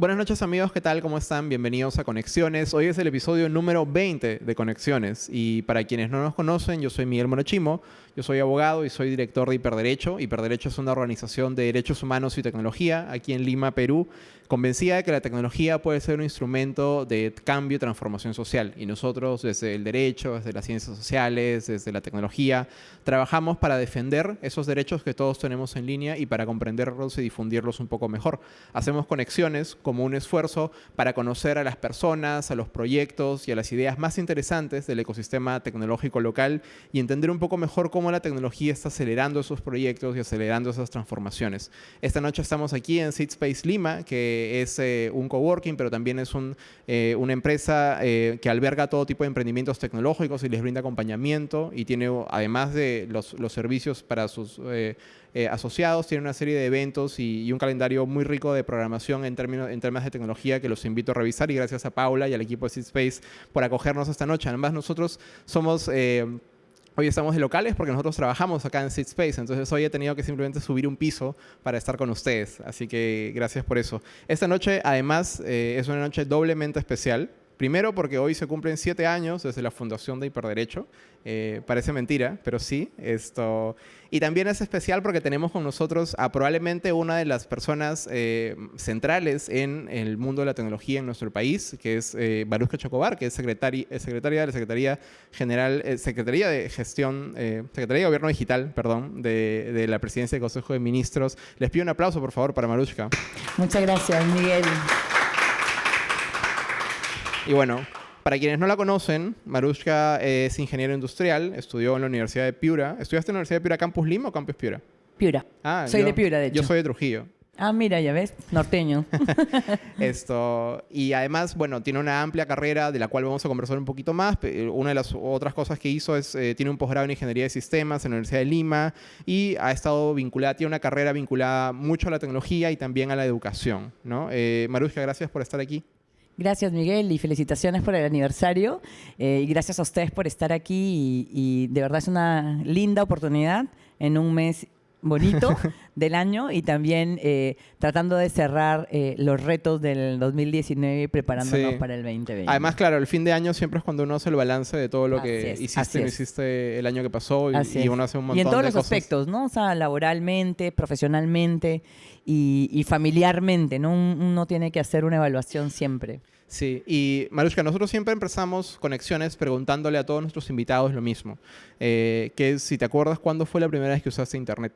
Buenas noches amigos, ¿qué tal? ¿Cómo están? Bienvenidos a Conexiones. Hoy es el episodio número 20 de Conexiones y para quienes no nos conocen, yo soy Miguel Monochimo, yo soy abogado y soy director de Hiperderecho. Hiperderecho es una organización de derechos humanos y tecnología aquí en Lima, Perú, convencida de que la tecnología puede ser un instrumento de cambio y transformación social. Y nosotros, desde el derecho, desde las ciencias sociales, desde la tecnología, trabajamos para defender esos derechos que todos tenemos en línea y para comprenderlos y difundirlos un poco mejor. Hacemos conexiones como un esfuerzo para conocer a las personas, a los proyectos y a las ideas más interesantes del ecosistema tecnológico local y entender un poco mejor cómo la tecnología está acelerando esos proyectos y acelerando esas transformaciones. Esta noche estamos aquí en Space Lima, que es eh, un coworking, pero también es eh, una empresa eh, que alberga todo tipo de emprendimientos tecnológicos y les brinda acompañamiento y tiene, además de los, servicios para sus asociados, tiene una serie de eventos y, un calendario muy rico de programación en términos, en temas de tecnología que los invito a revisar y gracias a Paula y al equipo de Seed Space por acogernos esta noche. Además, nosotros somos... Hoy estamos de locales porque nosotros trabajamos acá en Seed Space, entonces hoy he tenido que simplemente subir un piso para estar con ustedes, así que gracias por eso. Esta noche, además, eh, es una noche doblemente especial Primero porque hoy se cumplen siete años desde la fundación de Hiperderecho. Eh, parece mentira, pero sí. Esto. Y también es especial porque tenemos con nosotros a probablemente una de las personas eh, centrales en el mundo de la tecnología en nuestro país, que es eh, Baruska Chocobar, que es secretaria, de la Secretaría General, eh, Secretaría de Gestión, Secretaría de Gobierno Digital, perdón, de, de, la Presidencia del Consejo de Ministros. Les pido un aplauso, por favor, para Marushka. Muchas gracias, Miguel. Y bueno, para quienes no la conocen, Marushka es ingeniero industrial, estudió en la Universidad de Piura. ¿Estudiaste en la Universidad de Piura Campus Lima o Campus Piura? Piura. Ah, soy de Piura, de hecho. Yo soy de Trujillo. Ah, mira, ya ves, norteño. Esto, y además, bueno, tiene una amplia carrera de la cual vamos a conversar un poquito más. Una de las otras cosas que hizo es, eh, tiene un posgrado en Ingeniería de Sistemas en la Universidad de Lima y ha estado vinculada, tiene una carrera vinculada mucho a la tecnología y también a la educación, ¿no? Eh, Marushka, gracias por estar aquí. Gracias Miguel y felicitaciones por el aniversario eh, y gracias a ustedes por estar aquí y, de verdad es una linda oportunidad en un mes bonito del año y también eh, tratando de cerrar eh, los retos del 2019 y preparándonos para el 2020. Además, claro, el fin de año siempre es cuando uno hace el balance de todo lo que hiciste, hiciste el año que pasó y, uno hace un montón de cosas. Y en todos los aspectos, ¿no? O sea, laboralmente, profesionalmente y, familiarmente, ¿no? Uno tiene que hacer una evaluación siempre. Sí, y Marushka, nosotros siempre empezamos conexiones preguntándole a todos nuestros invitados lo mismo. Eh, que si te acuerdas, ¿cuándo fue la primera vez que usaste Internet?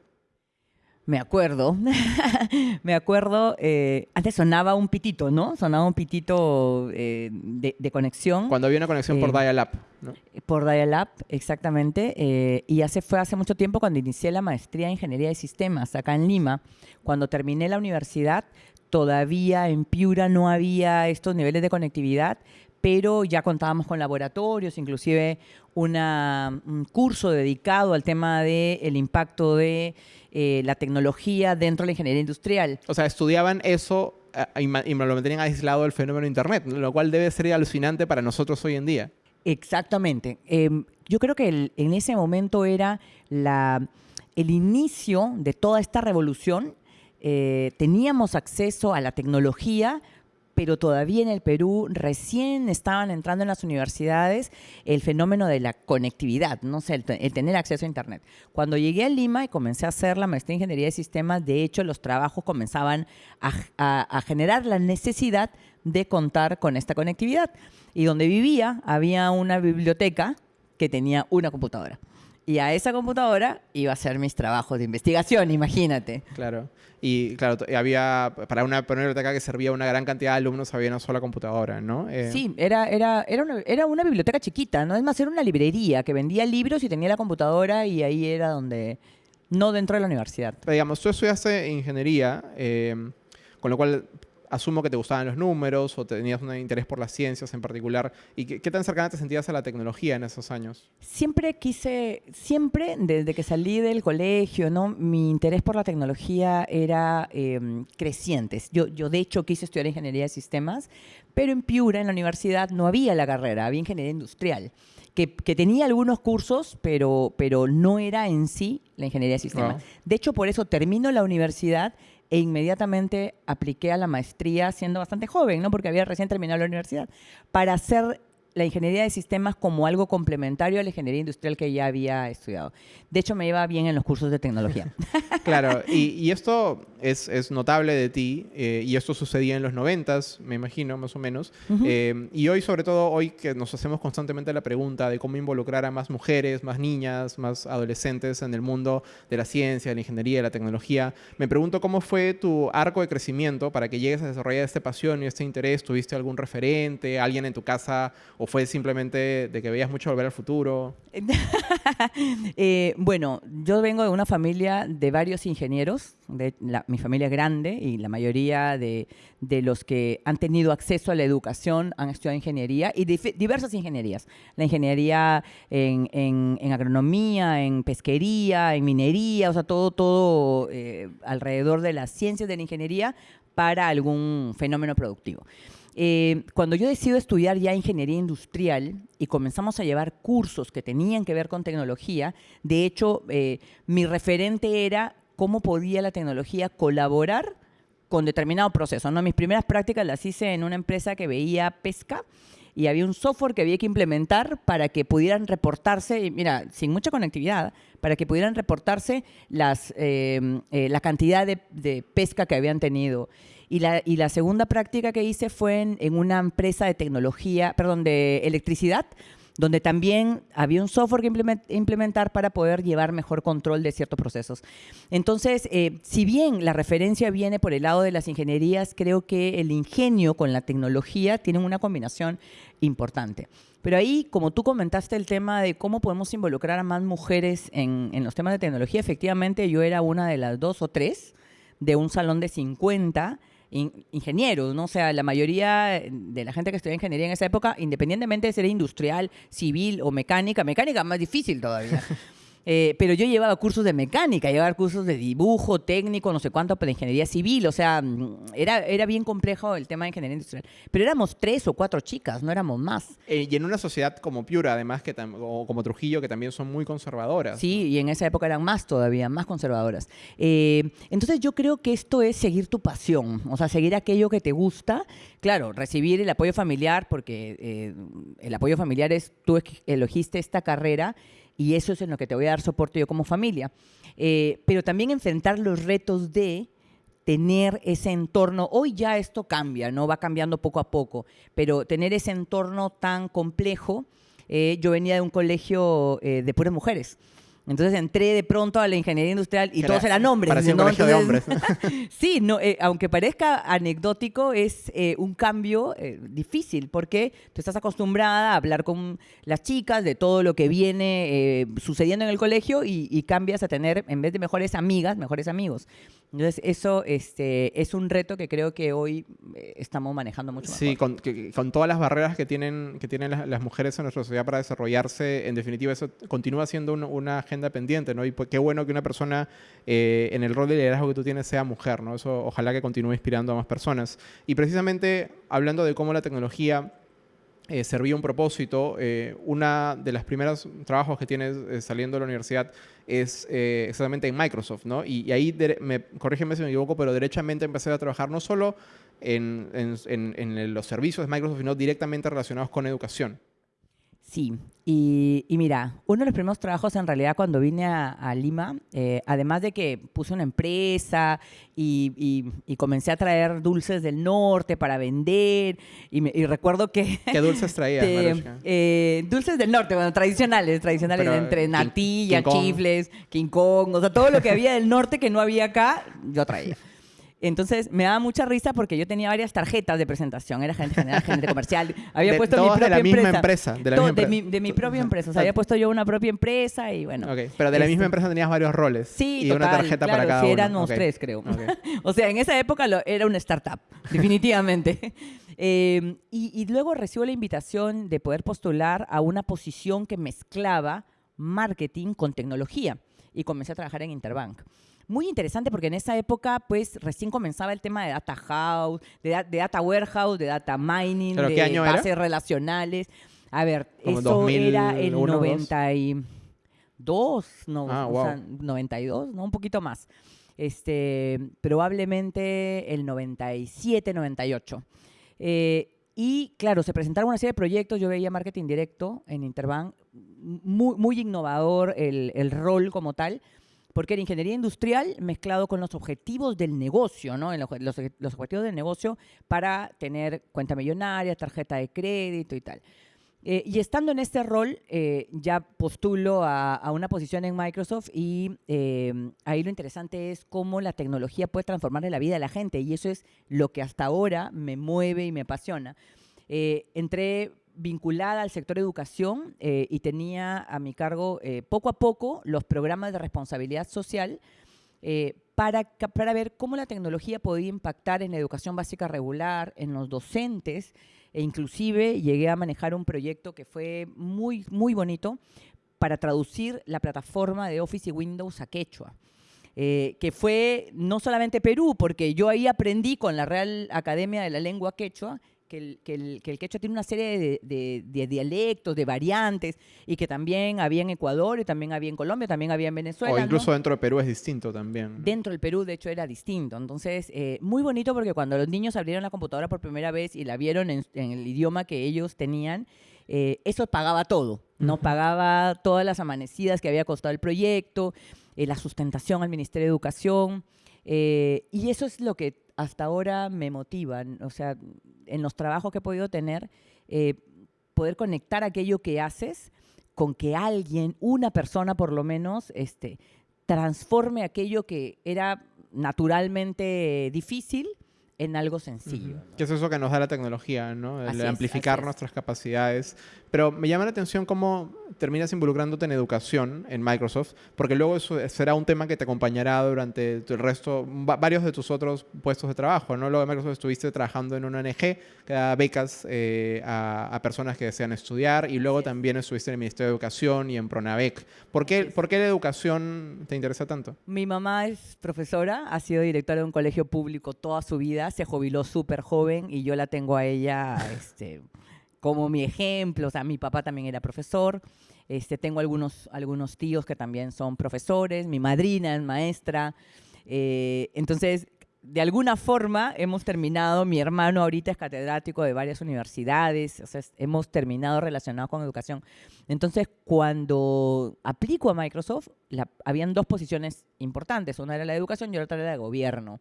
Me acuerdo, me acuerdo, eh, antes sonaba un pitito, ¿no? Sonaba un pitito eh, de, conexión. Cuando había una conexión por eh, dial-up, ¿no? Por dial-up, exactamente. y hace, fue hace mucho tiempo cuando inicié la maestría en Ingeniería de Sistemas acá en Lima. Cuando terminé la universidad, todavía en Piura no había estos niveles de conectividad, pero ya contábamos con laboratorios, inclusive un curso dedicado al tema del impacto de eh, la tecnología dentro de la ingeniería industrial. O sea, estudiaban eso eh, y, me lo mantenían aislado del fenómeno de Internet, lo cual debe ser alucinante para nosotros hoy en día. Exactamente. Em, yo creo que en ese momento era la, el inicio de toda esta revolución. Eh, teníamos acceso a la tecnología, pero todavía en el Perú recién estaban entrando en las universidades el fenómeno de la conectividad, no sé, el, tener acceso a Internet. Cuando llegué a Lima y comencé a hacer la maestría en Ingeniería de Sistemas, de hecho los trabajos comenzaban a generar la necesidad de contar con esta conectividad. Y donde vivía había una biblioteca que tenía una computadora. Y a esa computadora iba a hacer mis trabajos de investigación, imagínate. Claro. Y claro, había, para una, biblioteca que servía una gran cantidad de alumnos, había una sola computadora, ¿no? Eh, sí, era, era, era, una, era una biblioteca chiquita, ¿no? Es más, era una librería que vendía libros y tenía la computadora y ahí era donde... No dentro de la universidad. digamos, tú estudiaste ingeniería, eh, con lo cual asumo que te gustaban los números o tenías un interés por las ciencias en particular. ¿Y qué, tan cercana te sentías a la tecnología en esos años? Siempre quise, siempre desde que salí del colegio, ¿no? mi interés por la tecnología era em, creciente. Yo, yo de hecho quise estudiar ingeniería de sistemas, pero en Piura, en la universidad, no había la carrera, había ingeniería industrial. Que, tenía algunos cursos, pero, pero no era en sí la ingeniería de sistemas. De hecho, por eso termino la universidad e inmediatamente apliqué a la maestría siendo bastante joven, ¿no? porque había recién terminado la universidad, para hacer la ingeniería de sistemas como algo complementario a la ingeniería industrial que ya había estudiado. De hecho, me iba bien en los cursos de tecnología. claro, y, esto es, notable de ti, eh, y esto sucedía en los noventas, me imagino, más o menos. Eh, y hoy, sobre todo, hoy que nos hacemos constantemente la pregunta de cómo involucrar a más mujeres, más niñas, más adolescentes en el mundo de la ciencia, de la ingeniería, de la tecnología, me pregunto cómo fue tu arco de crecimiento para que llegues a desarrollar esta pasión y este interés. ¿Tuviste algún referente, alguien en tu casa ¿O fue simplemente de que veías mucho volver al futuro? Eh, bueno, yo vengo de una familia de varios ingenieros. De mi familia es grande y la mayoría de, los que han tenido acceso a la educación han estudiado ingeniería y diversas ingenierías. La ingeniería en, agronomía, en pesquería, en minería, o sea, todo, todo eh, alrededor de las ciencias de la ingeniería para algún fenómeno productivo. Eh, cuando yo decido estudiar ya ingeniería industrial y comenzamos a llevar cursos que tenían que ver con tecnología, de hecho, eh, mi referente era cómo podía la tecnología colaborar con determinado proceso. Mis primeras prácticas las hice en una empresa que veía pesca y había un software que había que implementar para que pudieran reportarse, mira, sin mucha conectividad, para que pudieran reportarse las, eh, la cantidad de pesca que habían tenido. Y la, y la segunda práctica que hice fue en, una empresa de tecnología, perdón, de electricidad, donde también había un software que implementar para poder llevar mejor control de ciertos procesos. Entonces, eh, si bien la referencia viene por el lado de las ingenierías, creo que el ingenio con la tecnología tienen una combinación importante. Pero ahí, como tú comentaste el tema de cómo podemos involucrar a más mujeres en, en los temas de tecnología, efectivamente yo era una de las dos o tres de un salón de 50 ingenieros, ¿no? O sea, la mayoría de la gente que estudia ingeniería en esa época, independientemente de ser industrial, civil o mecánica, mecánica más difícil todavía. Eh, pero yo llevaba cursos de mecánica, llevaba cursos de dibujo, técnico, no sé cuánto, para ingeniería civil. O sea, mm, era, era bien complejo el tema de ingeniería industrial. Pero éramos tres o cuatro chicas, no éramos más. Eh, y en una sociedad como Piura, además, que o como Trujillo, que también son muy conservadoras. Sí, y en esa época eran más todavía, más conservadoras. Eh, entonces yo creo que esto es seguir tu pasión, o sea, seguir aquello que te gusta. Claro, recibir el apoyo familiar, porque el apoyo familiar es, tú elegiste esta carrera y eso es en lo que te voy a dar soporte yo como familia. Eh, pero también enfrentar los retos de tener ese entorno, hoy ya esto cambia, ¿no? Va cambiando poco a poco, pero tener ese entorno tan complejo, eh, yo venía de un colegio eh, de puras mujeres. Entonces entré de pronto a la ingeniería industrial y todos eran hombres. Parecía un colegio de hombres. sí, no, eh, aunque parezca anecdótico, es eh, un cambio eh, difícil porque tú estás acostumbrada a hablar con las chicas de todo lo que viene sucediendo en el colegio y, cambias a tener, en vez de mejores amigas, mejores amigos. Entonces eso este, es un reto que creo que hoy estamos manejando mucho Sí, con, con, todas las barreras que tienen, que tienen las, mujeres en nuestra sociedad para desarrollarse, en definitiva eso continúa siendo una agenda pendiente, ¿no? Y pues, qué bueno que una persona eh, en el rol de liderazgo que tú tienes sea mujer, ¿no? Eso ojalá que continúe inspirando a más personas. Y precisamente hablando de cómo la tecnología eh, servía un propósito, eh, una de las primeros trabajos que tienes saliendo de la universidad es exactamente en Microsoft, ¿no? Y, ahí, me, corrígeme si me equivoco, pero derechamente empecé a trabajar no solo en, en los servicios de Microsoft, sino directamente relacionados con educación. Sí, y, mira, uno de los primeros trabajos en realidad cuando vine a, Lima, eh, además de que puse una empresa y, comencé a traer dulces del norte para vender, y, recuerdo que... ¿Qué dulces traías, eh, Dulces del norte, bueno, tradicionales, tradicionales, entre natilla, chifles, King Kong, o sea, todo lo que había del norte que no había acá, yo traía. Entonces me daba mucha risa porque yo tenía varias tarjetas de presentación, era gente general, gente comercial. Había puesto mi propia de la misma empresa. De, la misma de, mi, de, mi, propia empresa. O sea, había puesto yo una propia empresa y bueno. Okay. Pero de la misma este, empresa tenías varios roles. Sí, y una tarjeta para cada sí, uno. éramos tres, creo. o sea, en esa época era una startup, definitivamente. Em, y, y luego recibo la invitación de poder postular a una posición que mezclaba marketing con tecnología y comencé a trabajar en Interbank muy interesante porque en esa época, pues, recién comenzaba el tema de data house, de, data warehouse, de data mining, de bases relacionales. A ver, eso era el 92, no, ah, o sea, 92, ¿no? Un poquito más. este, probablemente el 97, 98. Eh, y claro, se presentaron una serie de proyectos, yo veía marketing directo en Interbank, muy, muy innovador el, el rol como tal, porque era ingeniería industrial mezclado con los objetivos del negocio, ¿no? En los, objetivos del negocio para tener cuenta millonaria, tarjeta de crédito y tal. Eh, y estando en este rol, eh, ya postulo a, una posición en Microsoft y eh, ahí lo interesante es cómo la tecnología puede transformar la vida de la gente y eso es lo que hasta ahora me mueve y me apasiona. Entré vinculada al sector educación eh, y tenía a mi cargo eh, poco a poco los programas de responsabilidad social eh, para, para ver cómo la tecnología podía impactar en la educación básica regular, en los docentes, e inclusive llegué a manejar un proyecto que fue muy, muy bonito para traducir la plataforma de Office y Windows a quechua. Eh, que fue no solamente Perú, porque yo ahí aprendí con la Real Academia de la Lengua Quechua que el, que, el, que el, quechua tiene una serie de, de, de, dialectos, de variantes, y que también había en Ecuador, y también había en Colombia, también había en Venezuela. O incluso ¿no? dentro de Perú es distinto también. Dentro del Perú, de hecho, era distinto. Entonces, eh, muy bonito porque cuando los niños abrieron la computadora por primera vez y la vieron en, en el idioma que ellos tenían, eh, eso pagaba todo, ¿no? Uh -huh. Pagaba todas las amanecidas que había costado el proyecto, eh, la sustentación al Ministerio de Educación. Eh, y eso es lo que hasta ahora me motiva, o sea, en los trabajos que he podido tener, eh, poder conectar aquello que haces con que alguien, una persona por lo menos, este, transforme aquello que era naturalmente difícil en algo sencillo. Uh -huh. ¿no? Que es eso que nos da la tecnología, ¿no? El amplificar es, nuestras capacidades. Pero me llama la atención cómo terminas involucrándote en educación en Microsoft, porque luego eso será un tema que te acompañará durante el resto, varios de tus otros puestos de trabajo, ¿no? Luego de Microsoft estuviste trabajando en una ONG que da becas eh, a, a, personas que desean estudiar y luego sí. también estuviste en el Ministerio de Educación y en Pronavec. ¿Por qué, ¿Por qué la educación te interesa tanto? Mi mamá es profesora, ha sido directora de un colegio público toda su vida, se jubiló súper joven y yo la tengo a ella este, como mi ejemplo. O sea, mi papá también era profesor. Este, tengo algunos, algunos tíos que también son profesores. Mi madrina es maestra. Eh, entonces, de alguna forma hemos terminado, mi hermano ahorita es catedrático de varias universidades, o sea, hemos terminado relacionado con educación. Entonces, cuando aplico a Microsoft, la, habían dos posiciones importantes, una era la de educación y otra era la de gobierno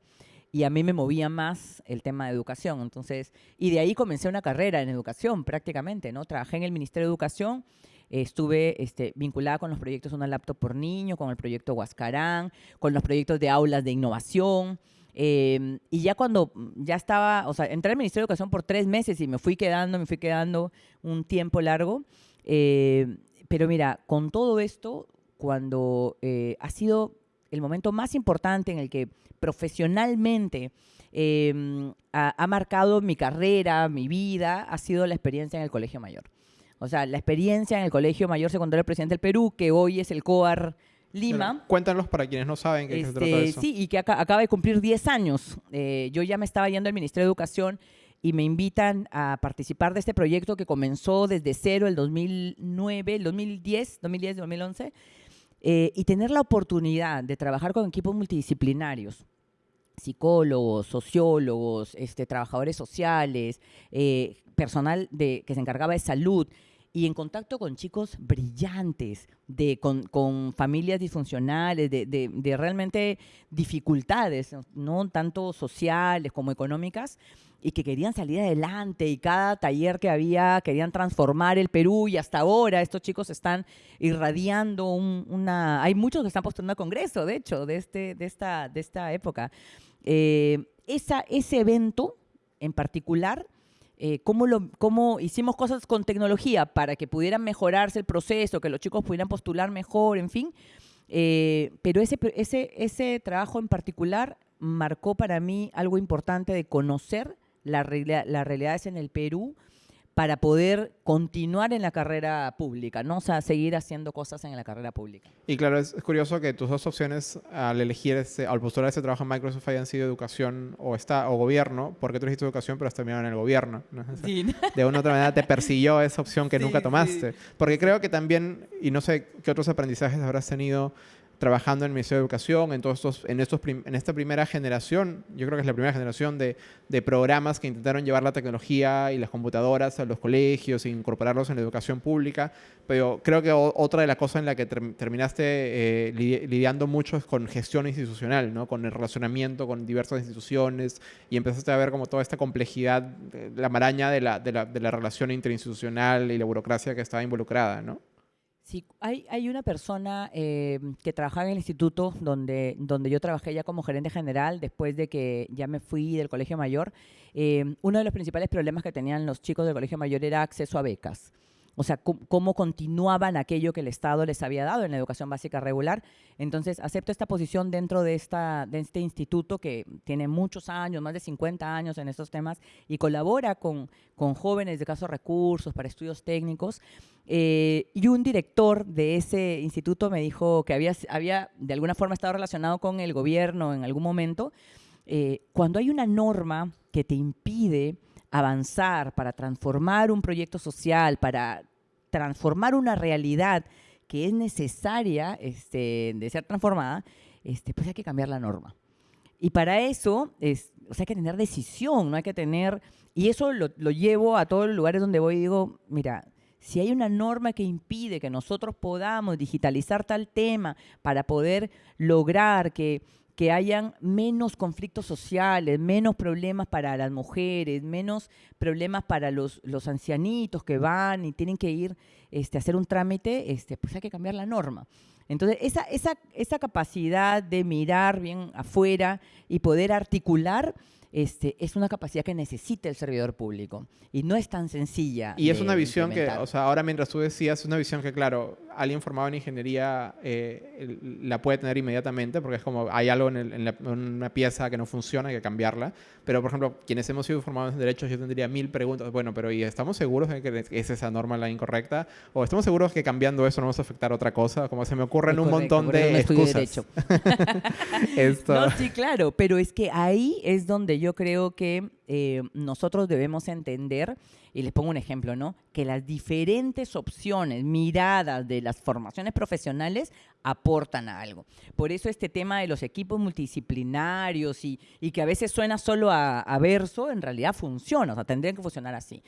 y a mí me movía más el tema de educación. Entonces, y de ahí comencé una carrera en educación prácticamente, ¿no? Trabajé en el Ministerio de Educación, eh, estuve este, vinculada con los proyectos Una Laptop por Niño, con el proyecto Huascarán, con los proyectos de aulas de innovación. Eh, y ya cuando ya estaba, o sea, entré al Ministerio de Educación por tres meses y me fui quedando, me fui quedando un tiempo largo. Eh, pero mira, con todo esto, cuando ha sido el momento más importante en el que profesionalmente eh, ha, ha, marcado mi carrera, mi vida, ha sido la experiencia en el Colegio Mayor. O sea, la experiencia en el Colegio Mayor Secundario Presidente del Perú, que hoy es el COAR Lima. Pero cuéntanos para quienes no saben qué este, se trata de eso. Sí, y que acá, acaba de cumplir 10 años. Eh, yo ya me estaba yendo al Ministerio de Educación y me invitan a participar de este proyecto que comenzó desde cero el 2009, el 2010, 2010, 2011 eh, y tener la oportunidad de trabajar con equipos multidisciplinarios, psicólogos, sociólogos, este, trabajadores sociales, eh, personal de, que se encargaba de salud, y en contacto con chicos brillantes, de, con, con familias disfuncionales, de, de, de, realmente dificultades, no tanto sociales como económicas, y que querían salir adelante y cada taller que había querían transformar el Perú y hasta ahora estos chicos están irradiando un, una... Hay muchos que están postulando a Congreso, de hecho, de, este, de, esta, de esta época. Eh, esa, ese evento en particular eh, cómo, lo, cómo hicimos cosas con tecnología para que pudieran mejorarse el proceso, que los chicos pudieran postular mejor, en fin. Eh, pero ese, ese, ese trabajo en particular marcó para mí algo importante de conocer la, las realidades en el Perú, para poder continuar en la carrera pública, ¿no? O sea, seguir haciendo cosas en la carrera pública. Y claro, es, es curioso que tus dos opciones al elegir, ese, al postular ese trabajo en Microsoft hayan sido educación o, está, o gobierno, porque tú elegiste educación pero has terminado en el gobierno. ¿no? Sí. De una u otra manera te persiguió esa opción que sí, nunca tomaste. Sí. Porque creo que también, y no sé qué otros aprendizajes habrás tenido, trabajando en el Ministerio de Educación, en, todos estos, en, estos en esta primera generación, yo creo que es la primera generación de, programas que intentaron llevar la tecnología y las computadoras a los colegios e incorporarlos en la educación pública, pero creo que otra de las cosas en la que terminaste eh, lidiando mucho es con gestión institucional, ¿no? con el relacionamiento con diversas instituciones y empezaste a ver como toda esta complejidad, la maraña de la, de la, de la relación interinstitucional y la burocracia que estaba involucrada, ¿no? Sí, hay, hay una persona eh, que trabajaba en el instituto donde, donde yo trabajé ya como gerente general después de que ya me fui del colegio mayor. Eh, uno de los principales problemas que tenían los chicos del colegio mayor era acceso a becas o sea, cómo continuaban aquello que el Estado les había dado en la educación básica regular. Entonces, acepto esta posición dentro de, esta, de este instituto que tiene muchos años, más de 50 años en estos temas, y colabora con, con jóvenes de casos recursos para estudios técnicos. Eh, y un director de ese instituto me dijo que había, había de alguna forma estado relacionado con el gobierno en algún momento. Eh, cuando hay una norma que te impide avanzar, para transformar un proyecto social, para transformar una realidad que es necesaria este, de ser transformada, este, pues hay que cambiar la norma. Y para eso es, hay que tener decisión, no hay que tener... Y eso lo, lo llevo a todos los lugares donde voy y digo, mira, si hay una norma que impide que nosotros podamos digitalizar tal tema para poder lograr que que hayan menos conflictos sociales, menos problemas para las mujeres, menos problemas para los, los ancianitos que van y tienen que ir este, a hacer un trámite, este, pues hay que cambiar la norma. Entonces, esa, esa, esa capacidad de mirar bien afuera y poder articular este, es una capacidad que necesita el servidor público y no es tan sencilla. Y es una visión que, o sea, ahora mientras tú decías, es una visión que, claro, alguien formado en ingeniería eh, la puede tener inmediatamente porque es como hay algo en, una pieza que no funciona, hay que cambiarla. Pero, por ejemplo, quienes hemos sido formados en derechos, yo tendría mil preguntas. Bueno, pero ¿y estamos seguros de que es esa norma la incorrecta? ¿O estamos seguros que cambiando eso no vamos a afectar otra cosa? Como se me ocurren un montón de excusas. No, sí, claro, pero es que ahí es donde yo creo que eh, nosotros debemos entender, y les pongo un ejemplo, ¿no? Que las diferentes opciones, miradas de las formaciones profesionales aportan a algo. Por eso este tema de los equipos multidisciplinarios y, que a veces suena solo a, a verso, en realidad funciona, o sea, tendrían que funcionar así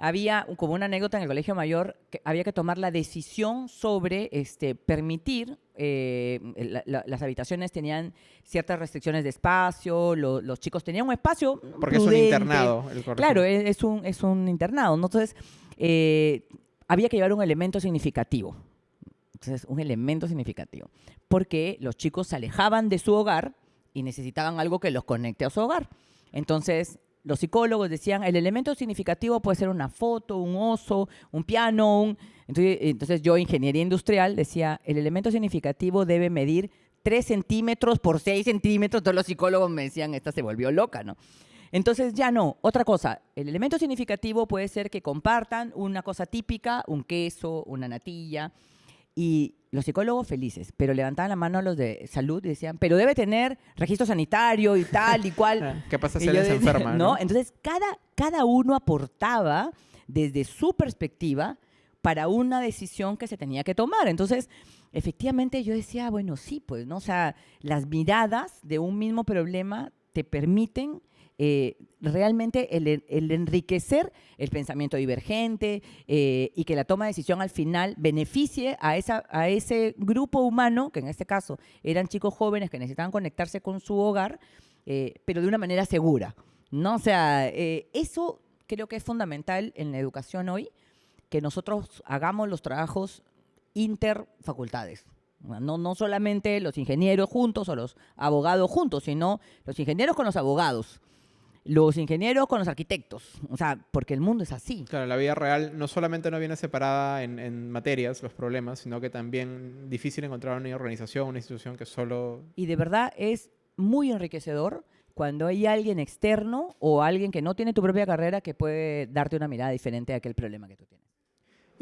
había como una anécdota en el colegio mayor que había que tomar la decisión sobre este, permitir, eh, las habitaciones tenían ciertas restricciones de espacio, los chicos tenían un espacio. Porque es un internado. El claro, es, un, es un internado. Entonces, eh, había que llevar un elemento significativo. Entonces, un elemento significativo. Porque los chicos se alejaban de su hogar y necesitaban algo que los conecte a su hogar. Entonces, los psicólogos decían, el elemento significativo puede ser una foto, un oso, un piano. Entonces, entonces yo, ingeniería industrial, decía, el elemento significativo debe medir 3 centímetros por 6 centímetros. Todos los psicólogos me decían, esta se volvió loca, ¿no? Entonces ya no. Otra cosa, el elemento significativo puede ser que compartan una cosa típica, un queso, una natilla, y los psicólogos felices, pero levantaban la mano a los de salud y decían, pero debe tener registro sanitario y tal y cual. ¿Qué pasa si él se enferma? ¿no? Entonces, cada, cada uno aportaba desde su perspectiva para una decisión que se tenía que tomar. Entonces, efectivamente yo decía, bueno, sí, pues, ¿no? O sea, las miradas de un mismo problema te permiten eh, realmente el, enriquecer el pensamiento divergente eh, y que la toma de decisión al final beneficie a, esa, a ese grupo humano, que en este caso eran chicos jóvenes que necesitaban conectarse con su hogar, eh, pero de una manera segura. ¿no? O sea, eso creo que es fundamental en la educación hoy, que nosotros hagamos los trabajos interfacultades. No, no solamente los ingenieros juntos o los abogados juntos, sino los ingenieros con los abogados, los ingenieros con los arquitectos, o sea, porque el mundo es así. Claro, la vida real no solamente no viene separada en, materias, los problemas, sino que también difícil encontrar una organización, una institución que solo... Y de verdad es muy enriquecedor cuando hay alguien externo o alguien que no tiene tu propia carrera que puede darte una mirada diferente a aquel problema que tú tienes.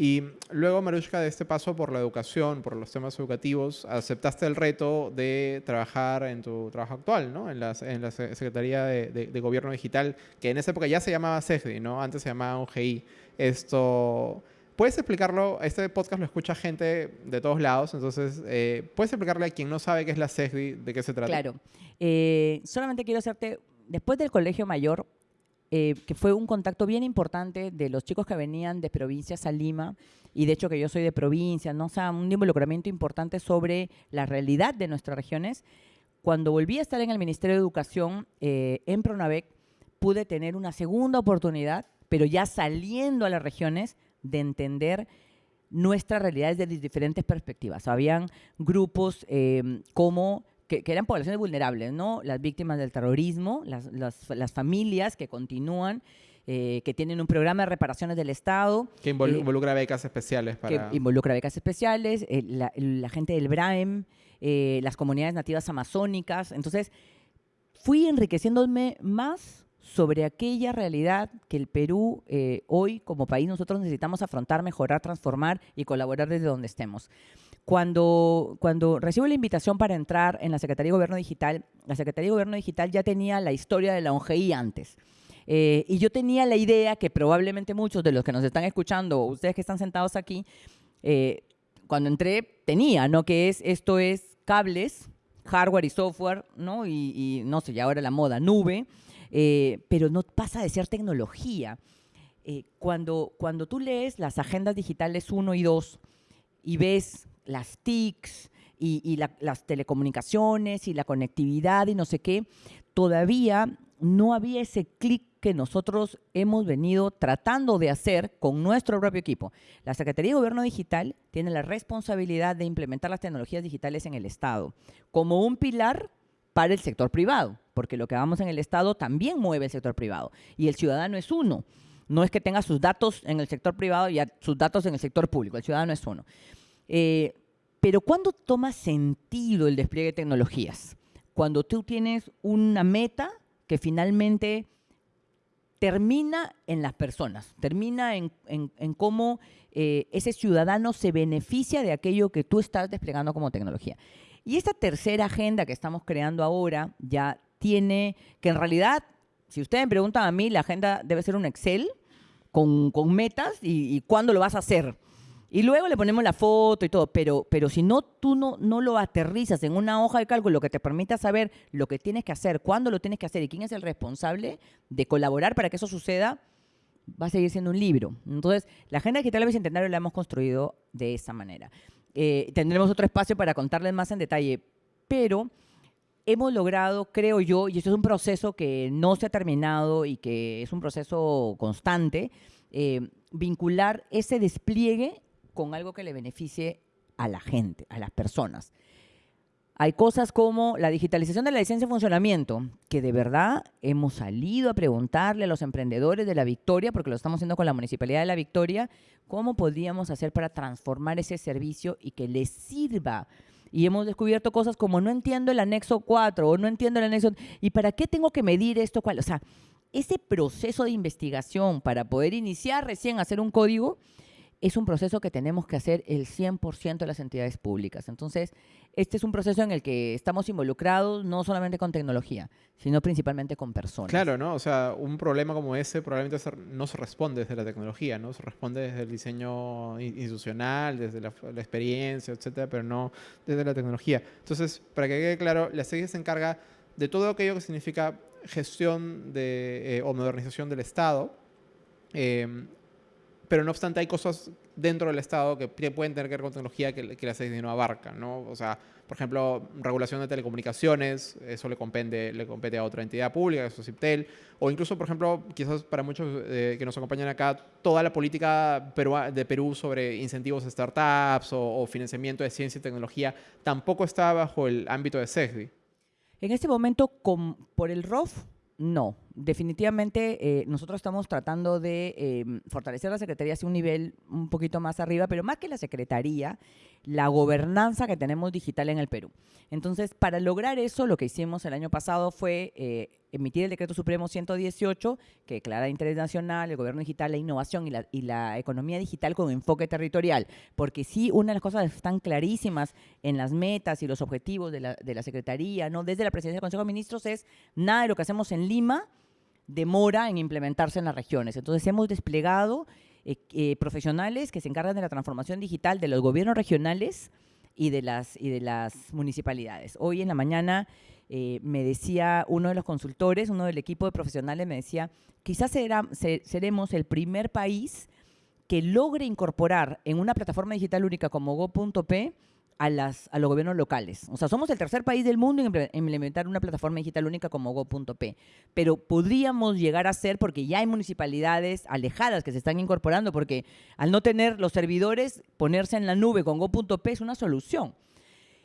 Y luego, Marushka, de este paso por la educación, por los temas educativos, aceptaste el reto de trabajar en tu trabajo actual, ¿no? En la, en la Secretaría de, Gobierno Digital, que en esa época ya se llamaba CEGDI, ¿no? Antes se llamaba UGI. Esto, ¿puedes explicarlo? Este podcast lo escucha gente de todos lados, entonces, eh, ¿puedes explicarle a quien no sabe qué es la SEGDI, de qué se trata? Claro. Eh, solamente quiero hacerte, después del colegio mayor, eh, que fue un contacto bien importante de los chicos que venían de provincias a Lima, y de hecho que yo soy de provincia, ¿no? o sea, un involucramiento importante sobre la realidad de nuestras regiones. Cuando volví a estar en el Ministerio de Educación, eh, en Pronavec, pude tener una segunda oportunidad, pero ya saliendo a las regiones, de entender nuestras realidades desde diferentes perspectivas. Habían grupos eh, como que, eran poblaciones vulnerables, ¿no? Las víctimas del terrorismo, las, las, familias que continúan, eh, que tienen un programa de reparaciones del Estado. Que eh, involucra becas especiales para... Que involucra becas especiales, eh, la, la, gente del BRAEM, las comunidades nativas amazónicas. Entonces, fui enriqueciéndome más sobre aquella realidad que el Perú hoy como país nosotros necesitamos afrontar, mejorar, transformar y colaborar desde donde estemos. Cuando, cuando recibo la invitación para entrar en la Secretaría de Gobierno Digital, la Secretaría de Gobierno Digital ya tenía la historia de la ONGI antes. Eh, y yo tenía la idea que probablemente muchos de los que nos están escuchando, ustedes que están sentados aquí, eh, cuando entré tenía, ¿no? Que es, esto es cables, hardware y software, ¿no? Y, no sé, ya ahora la moda, nube, eh, pero no pasa de ser tecnología. cuando, cuando tú lees las agendas digitales 1 y 2 y ves las TICs y, las telecomunicaciones y la conectividad y no sé qué, todavía no había ese clic que nosotros hemos venido tratando de hacer con nuestro propio equipo. La Secretaría de Gobierno Digital tiene la responsabilidad de implementar las tecnologías digitales en el Estado como un pilar para el sector privado, porque lo que hagamos en el Estado también mueve el sector privado y el ciudadano es uno. No es que tenga sus datos en el sector privado y sus datos en el sector público, el ciudadano es uno. Eh, pero ¿cuándo toma sentido el despliegue de tecnologías? Cuando tú tienes una meta que finalmente termina en las personas, termina en, cómo eh, ese ciudadano se beneficia de aquello que tú estás desplegando como tecnología. Y esta tercera agenda que estamos creando ahora ya tiene, que en realidad, si ustedes me preguntan a mí, la agenda debe ser un Excel con, metas y, y cuándo lo vas a hacer. Y luego le ponemos la foto y todo, pero, pero si no, tú no, no lo aterrizas en una hoja de cálculo que te permita saber lo que tienes que hacer, cuándo lo tienes que hacer y quién es el responsable de colaborar para que eso suceda, va a seguir siendo un libro. Entonces, la Agenda Digital del Bicentenario la hemos construido de esa manera. Eh, tendremos otro espacio para contarles más en detalle, pero hemos logrado, creo yo, y esto es un proceso que no se ha terminado y que es un proceso constante, eh, vincular ese despliegue con algo que le beneficie a la gente, a las personas. Hay cosas como la digitalización de la licencia de funcionamiento, que de verdad hemos salido a preguntarle a los emprendedores de la Victoria, porque lo estamos haciendo con la Municipalidad de la Victoria, cómo podríamos hacer para transformar ese servicio y que les sirva. Y hemos descubierto cosas como no entiendo el anexo 4 o no entiendo el anexo... ¿Y para qué tengo que medir esto? O sea, ese proceso de investigación para poder iniciar recién hacer un código es un proceso que tenemos que hacer el 100% de las entidades públicas. Entonces, este es un proceso en el que estamos involucrados no solamente con tecnología, sino principalmente con personas. Claro, ¿no? O sea, un problema como ese probablemente no se responde desde la tecnología, ¿no? Se responde desde el diseño institucional, desde la, experiencia, etcétera, pero no desde la tecnología. Entonces, para que quede claro, la CEGI se encarga de todo aquello que significa gestión de, eh, o modernización del Estado, eh, pero no obstante hay cosas dentro del Estado que pueden tener que ver con tecnología que, la CID no abarca, ¿no? O sea, por ejemplo, regulación de telecomunicaciones, eso le compete, a otra entidad pública, eso es CIPTEL, o incluso, por ejemplo, quizás para muchos eh, que nos acompañan acá, toda la política de Perú sobre incentivos a startups o, financiamiento de ciencia y tecnología tampoco está bajo el ámbito de CESBI. En este momento, por el ROF, no, definitivamente eh, nosotros estamos tratando de em, fortalecer la Secretaría hacia un nivel un poquito más arriba, pero más que la Secretaría, la gobernanza que tenemos digital en el Perú. Entonces, para lograr eso, lo que hicimos el año pasado fue eh, emitir el Decreto Supremo 118, que declara interés nacional, el gobierno digital, la innovación y la, y la economía digital con enfoque territorial. Porque sí, una de las cosas están clarísimas en las metas y los objetivos de la, de la Secretaría, ¿no? desde la presidencia del Consejo de Ministros, es nada de lo que hacemos en Lima demora en implementarse en las regiones. Entonces hemos desplegado eh, eh, profesionales que se encargan de la transformación digital de los gobiernos regionales y de las, y de las municipalidades. Hoy en la mañana eh, me decía uno de los consultores, uno del equipo de profesionales, me decía, quizás seremos el primer país que logre incorporar en una plataforma digital única como Go.p a, las, los gobiernos locales. O sea, somos el tercer país del mundo en implementar una plataforma digital única como Go.p. Pero podríamos llegar a ser, porque ya hay municipalidades alejadas que se están incorporando, porque al no tener los servidores, ponerse en la nube con Go.p es una solución.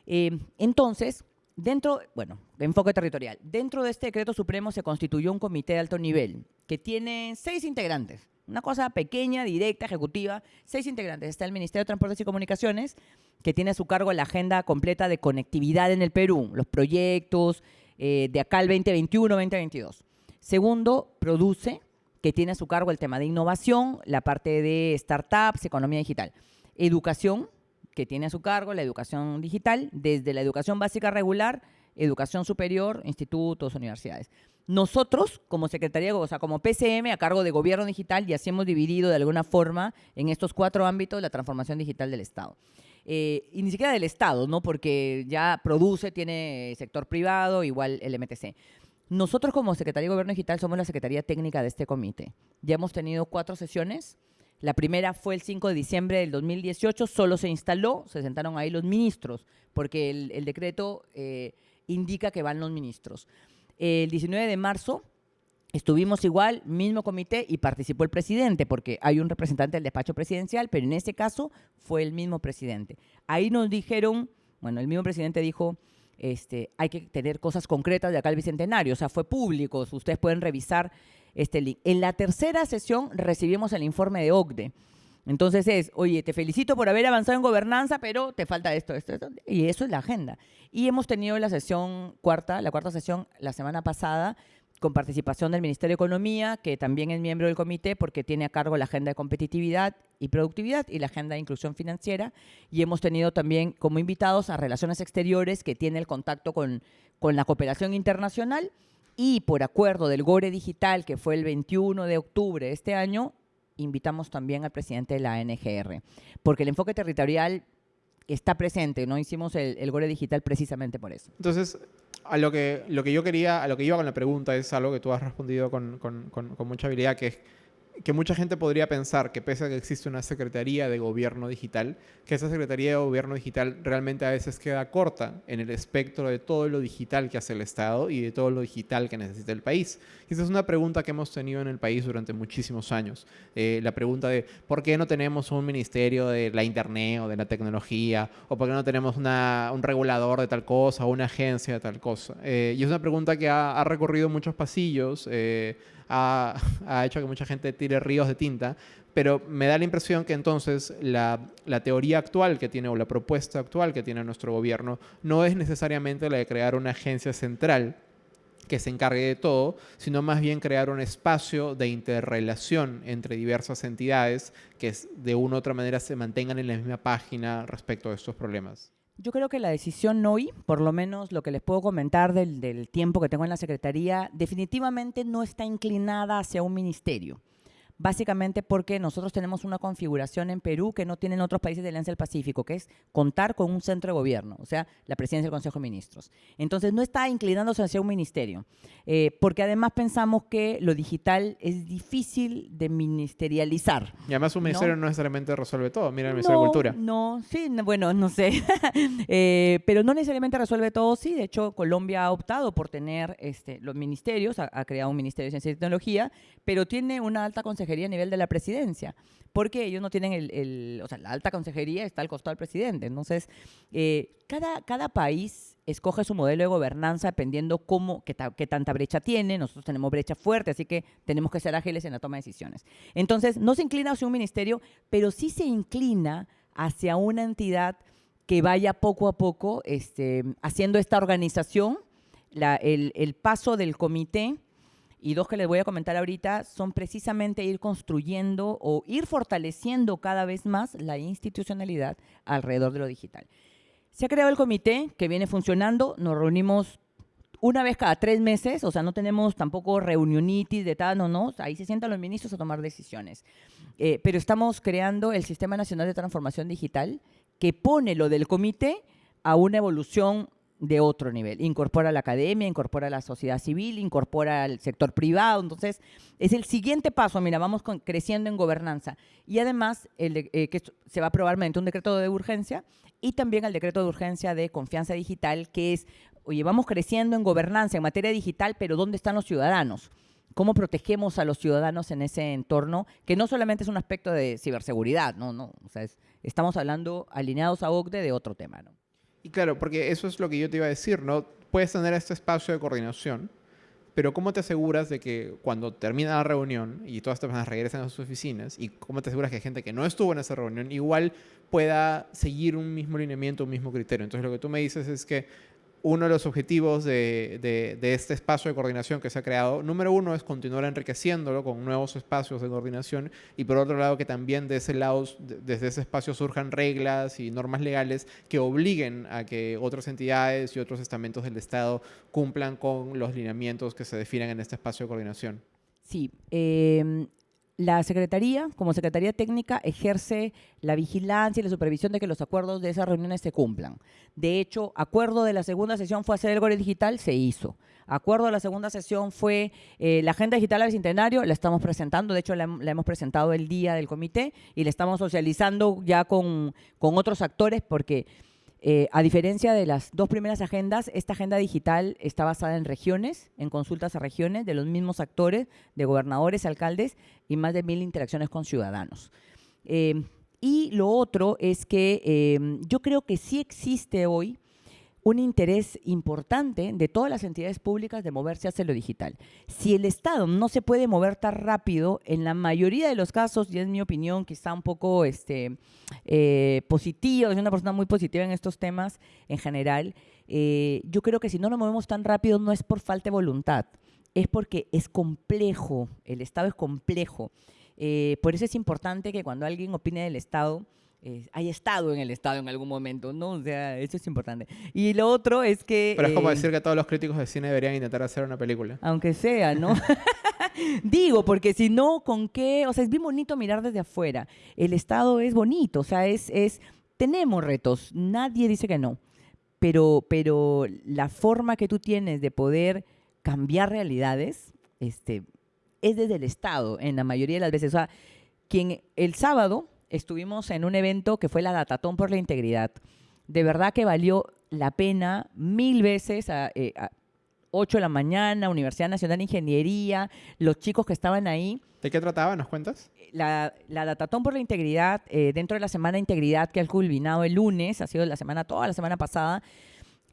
Eh, entonces, dentro, bueno, enfoque territorial, dentro de este decreto supremo se constituyó un comité de alto nivel que tiene seis integrantes. Una cosa pequeña, directa, ejecutiva. Seis integrantes. Está el Ministerio de Transportes y Comunicaciones, que tiene a su cargo la agenda completa de conectividad en el Perú, los proyectos eh, de acá al 2021-2022. Segundo, Produce, que tiene a su cargo el tema de innovación, la parte de startups, economía digital. Educación, que tiene a su cargo la educación digital, desde la educación básica regular, educación superior, institutos, universidades. Nosotros, como Secretaría, o sea, como PCM, a cargo de Gobierno Digital, y así hemos dividido de alguna forma en estos cuatro ámbitos la transformación digital del Estado. Eh, y ni siquiera del Estado, ¿no? Porque ya produce, tiene sector privado, igual el MTC. Nosotros como Secretaría de Gobierno Digital somos la Secretaría Técnica de este comité. Ya hemos tenido cuatro sesiones. La primera fue el 5 de diciembre del 2018, solo se instaló, se sentaron ahí los ministros, porque el, decreto eh, indica que van los ministros. El 19 de marzo estuvimos igual, mismo comité, y participó el presidente, porque hay un representante del despacho presidencial, pero en este caso fue el mismo presidente. Ahí nos dijeron, bueno, el mismo presidente dijo, este, hay que tener cosas concretas de acá al Bicentenario, o sea, fue público, ustedes pueden revisar este link. En la tercera sesión recibimos el informe de OCDE. Entonces es, oye, te felicito por haber avanzado en gobernanza, pero te falta esto, esto, esto. Y eso es la agenda. Y hemos tenido la sesión cuarta, la cuarta sesión la semana pasada, con participación del Ministerio de Economía, que también es miembro del comité porque tiene a cargo la agenda de competitividad y productividad y la agenda de inclusión financiera. Y hemos tenido también como invitados a Relaciones Exteriores, que tiene el contacto con, con la cooperación internacional. Y por acuerdo del GORE Digital, que fue el 21 de octubre de este año, invitamos también al presidente de la NGR, porque el enfoque territorial está presente, ¿no? Hicimos el, Gore Digital precisamente por eso. Entonces, a lo que, lo que yo quería, a lo que iba con la pregunta es algo que tú has respondido con, con, con mucha habilidad, que es que mucha gente podría pensar que pese a que existe una Secretaría de Gobierno Digital, que esa Secretaría de Gobierno Digital realmente a veces queda corta en el espectro de todo lo digital que hace el Estado y de todo lo digital que necesita el país. Y esa es una pregunta que hemos tenido en el país durante muchísimos años. Eh, la pregunta de por qué no tenemos un ministerio de la Internet o de la tecnología, o por qué no tenemos un regulador de tal cosa o una agencia de tal cosa. Eh, y es una pregunta que ha, recorrido muchos pasillos. Eh, ha, hecho que mucha gente tire ríos de tinta, pero me da la impresión que entonces la, teoría actual que tiene o la propuesta actual que tiene nuestro gobierno no es necesariamente la de crear una agencia central que se encargue de todo, sino más bien crear un espacio de interrelación entre diversas entidades que de una u otra manera se mantengan en la misma página respecto a estos problemas. Yo creo que la decisión hoy, por lo menos lo que les puedo comentar del, del, tiempo que tengo en la Secretaría, definitivamente no está inclinada hacia un ministerio básicamente porque nosotros tenemos una configuración en Perú que no tienen otros países de Alianza del Pacífico, que es contar con un centro de gobierno, o sea, la presidencia del Consejo de Ministros. Entonces, no está inclinándose hacia un ministerio, eh, porque además pensamos que lo digital es difícil de ministerializar. Y además un ministerio no, necesariamente resuelve todo, mira el Ministerio de Cultura. No, sí, bueno, no sé, eh, pero no necesariamente resuelve todo, sí, de hecho Colombia ha optado por tener este, los ministerios, ha, ha creado un Ministerio de Ciencia y Tecnología, pero tiene una alta consejería a nivel de la presidencia, porque ellos no tienen el, o sea, la alta consejería está al costado del presidente. Entonces, eh, cada, cada país escoge su modelo de gobernanza dependiendo cómo, qué, qué, tanta brecha tiene. Nosotros tenemos brecha fuerte, así que tenemos que ser ágiles en la toma de decisiones. Entonces, no se inclina hacia un ministerio, pero sí se inclina hacia una entidad que vaya poco a poco este, haciendo esta organización, la, el, el paso del comité y dos que les voy a comentar ahorita son precisamente ir construyendo o ir fortaleciendo cada vez más la institucionalidad alrededor de lo digital. Se ha creado el comité que viene funcionando, nos reunimos una vez cada tres meses, o sea, no tenemos tampoco reunionitis de tal, no, no, ahí se sientan los ministros a tomar decisiones. Eh, pero estamos creando el Sistema Nacional de Transformación Digital que pone lo del comité a una evolución de otro nivel. Incorpora la academia, incorpora la sociedad civil, incorpora el sector privado. Entonces, es el siguiente paso. Mira, vamos creciendo en gobernanza. Y además, el eh, que se va a aprobar mediante un decreto de urgencia y también el decreto de urgencia de confianza digital, que es, oye, vamos creciendo en gobernanza, en materia digital, pero ¿dónde están los ciudadanos? ¿Cómo protegemos a los ciudadanos en ese entorno? Que no solamente es un aspecto de ciberseguridad, no, no. O sea, estamos hablando alineados a OCDE de otro tema, ¿no? Y claro, porque eso es lo que yo te iba a decir, ¿no? Puedes tener este espacio de coordinación, pero ¿cómo te aseguras de que cuando termina la reunión y todas estas personas regresan a sus oficinas, y cómo te aseguras que gente que no estuvo en esa reunión igual pueda seguir un mismo lineamiento, un mismo criterio? Entonces lo que tú me dices es que uno de los objetivos de, este espacio de coordinación que se ha creado, número uno es continuar enriqueciéndolo con nuevos espacios de coordinación y por otro lado que también ese lado, desde ese espacio surjan reglas y normas legales que obliguen a que otras entidades y otros estamentos del Estado cumplan con los lineamientos que se definan en este espacio de coordinación. Sí, eh, la Secretaría, como Secretaría Técnica, ejerce la vigilancia y la supervisión de que los acuerdos de esas reuniones se cumplan. De hecho, acuerdo de la segunda sesión fue hacer el Gore Digital, se hizo. Acuerdo de la segunda sesión fue eh, la Agenda Digital al Bicentenario, la estamos presentando, de hecho la, hemos presentado el día del comité y la estamos socializando ya con, con otros actores porque eh, a diferencia de las dos primeras agendas, esta agenda digital está basada en regiones, en consultas a regiones de los mismos actores, de gobernadores, alcaldes y más de mil interacciones con ciudadanos. Eh, y lo otro es que eh, yo creo que sí existe hoy un interés importante de todas las entidades públicas de moverse hacia lo digital. Si el Estado no se puede mover tan rápido, en la mayoría de los casos, y es mi opinión, está un poco este, eh, positiva, soy una persona muy positiva en estos temas en general, eh, yo creo que si no nos movemos tan rápido no es por falta de voluntad, es porque es complejo, el Estado es complejo. Eh, por eso es importante que cuando alguien opine del Estado, eh, haya estado en el Estado en algún momento, ¿no? O sea, eso es importante. Y lo otro es que... Pero es como eh, decir que todos los críticos de cine deberían intentar hacer una película. Aunque sea, ¿no? Digo, porque si no, ¿con qué? O sea, es bien bonito mirar desde afuera. El Estado es bonito, o sea, es... es tenemos retos, nadie dice que no, pero, pero la forma que tú tienes de poder cambiar realidades este, es desde el Estado en la mayoría de las veces. O sea, quien el sábado estuvimos en un evento que fue la Datatón por la Integridad. De verdad que valió la pena mil veces a, 8 eh, de la mañana, Universidad Nacional de Ingeniería, los chicos que estaban ahí. ¿De qué trataba? ¿Nos cuentas? La, la Datatón por la Integridad, eh, dentro de la Semana de Integridad que ha culminado el lunes, ha sido la semana, toda la semana pasada,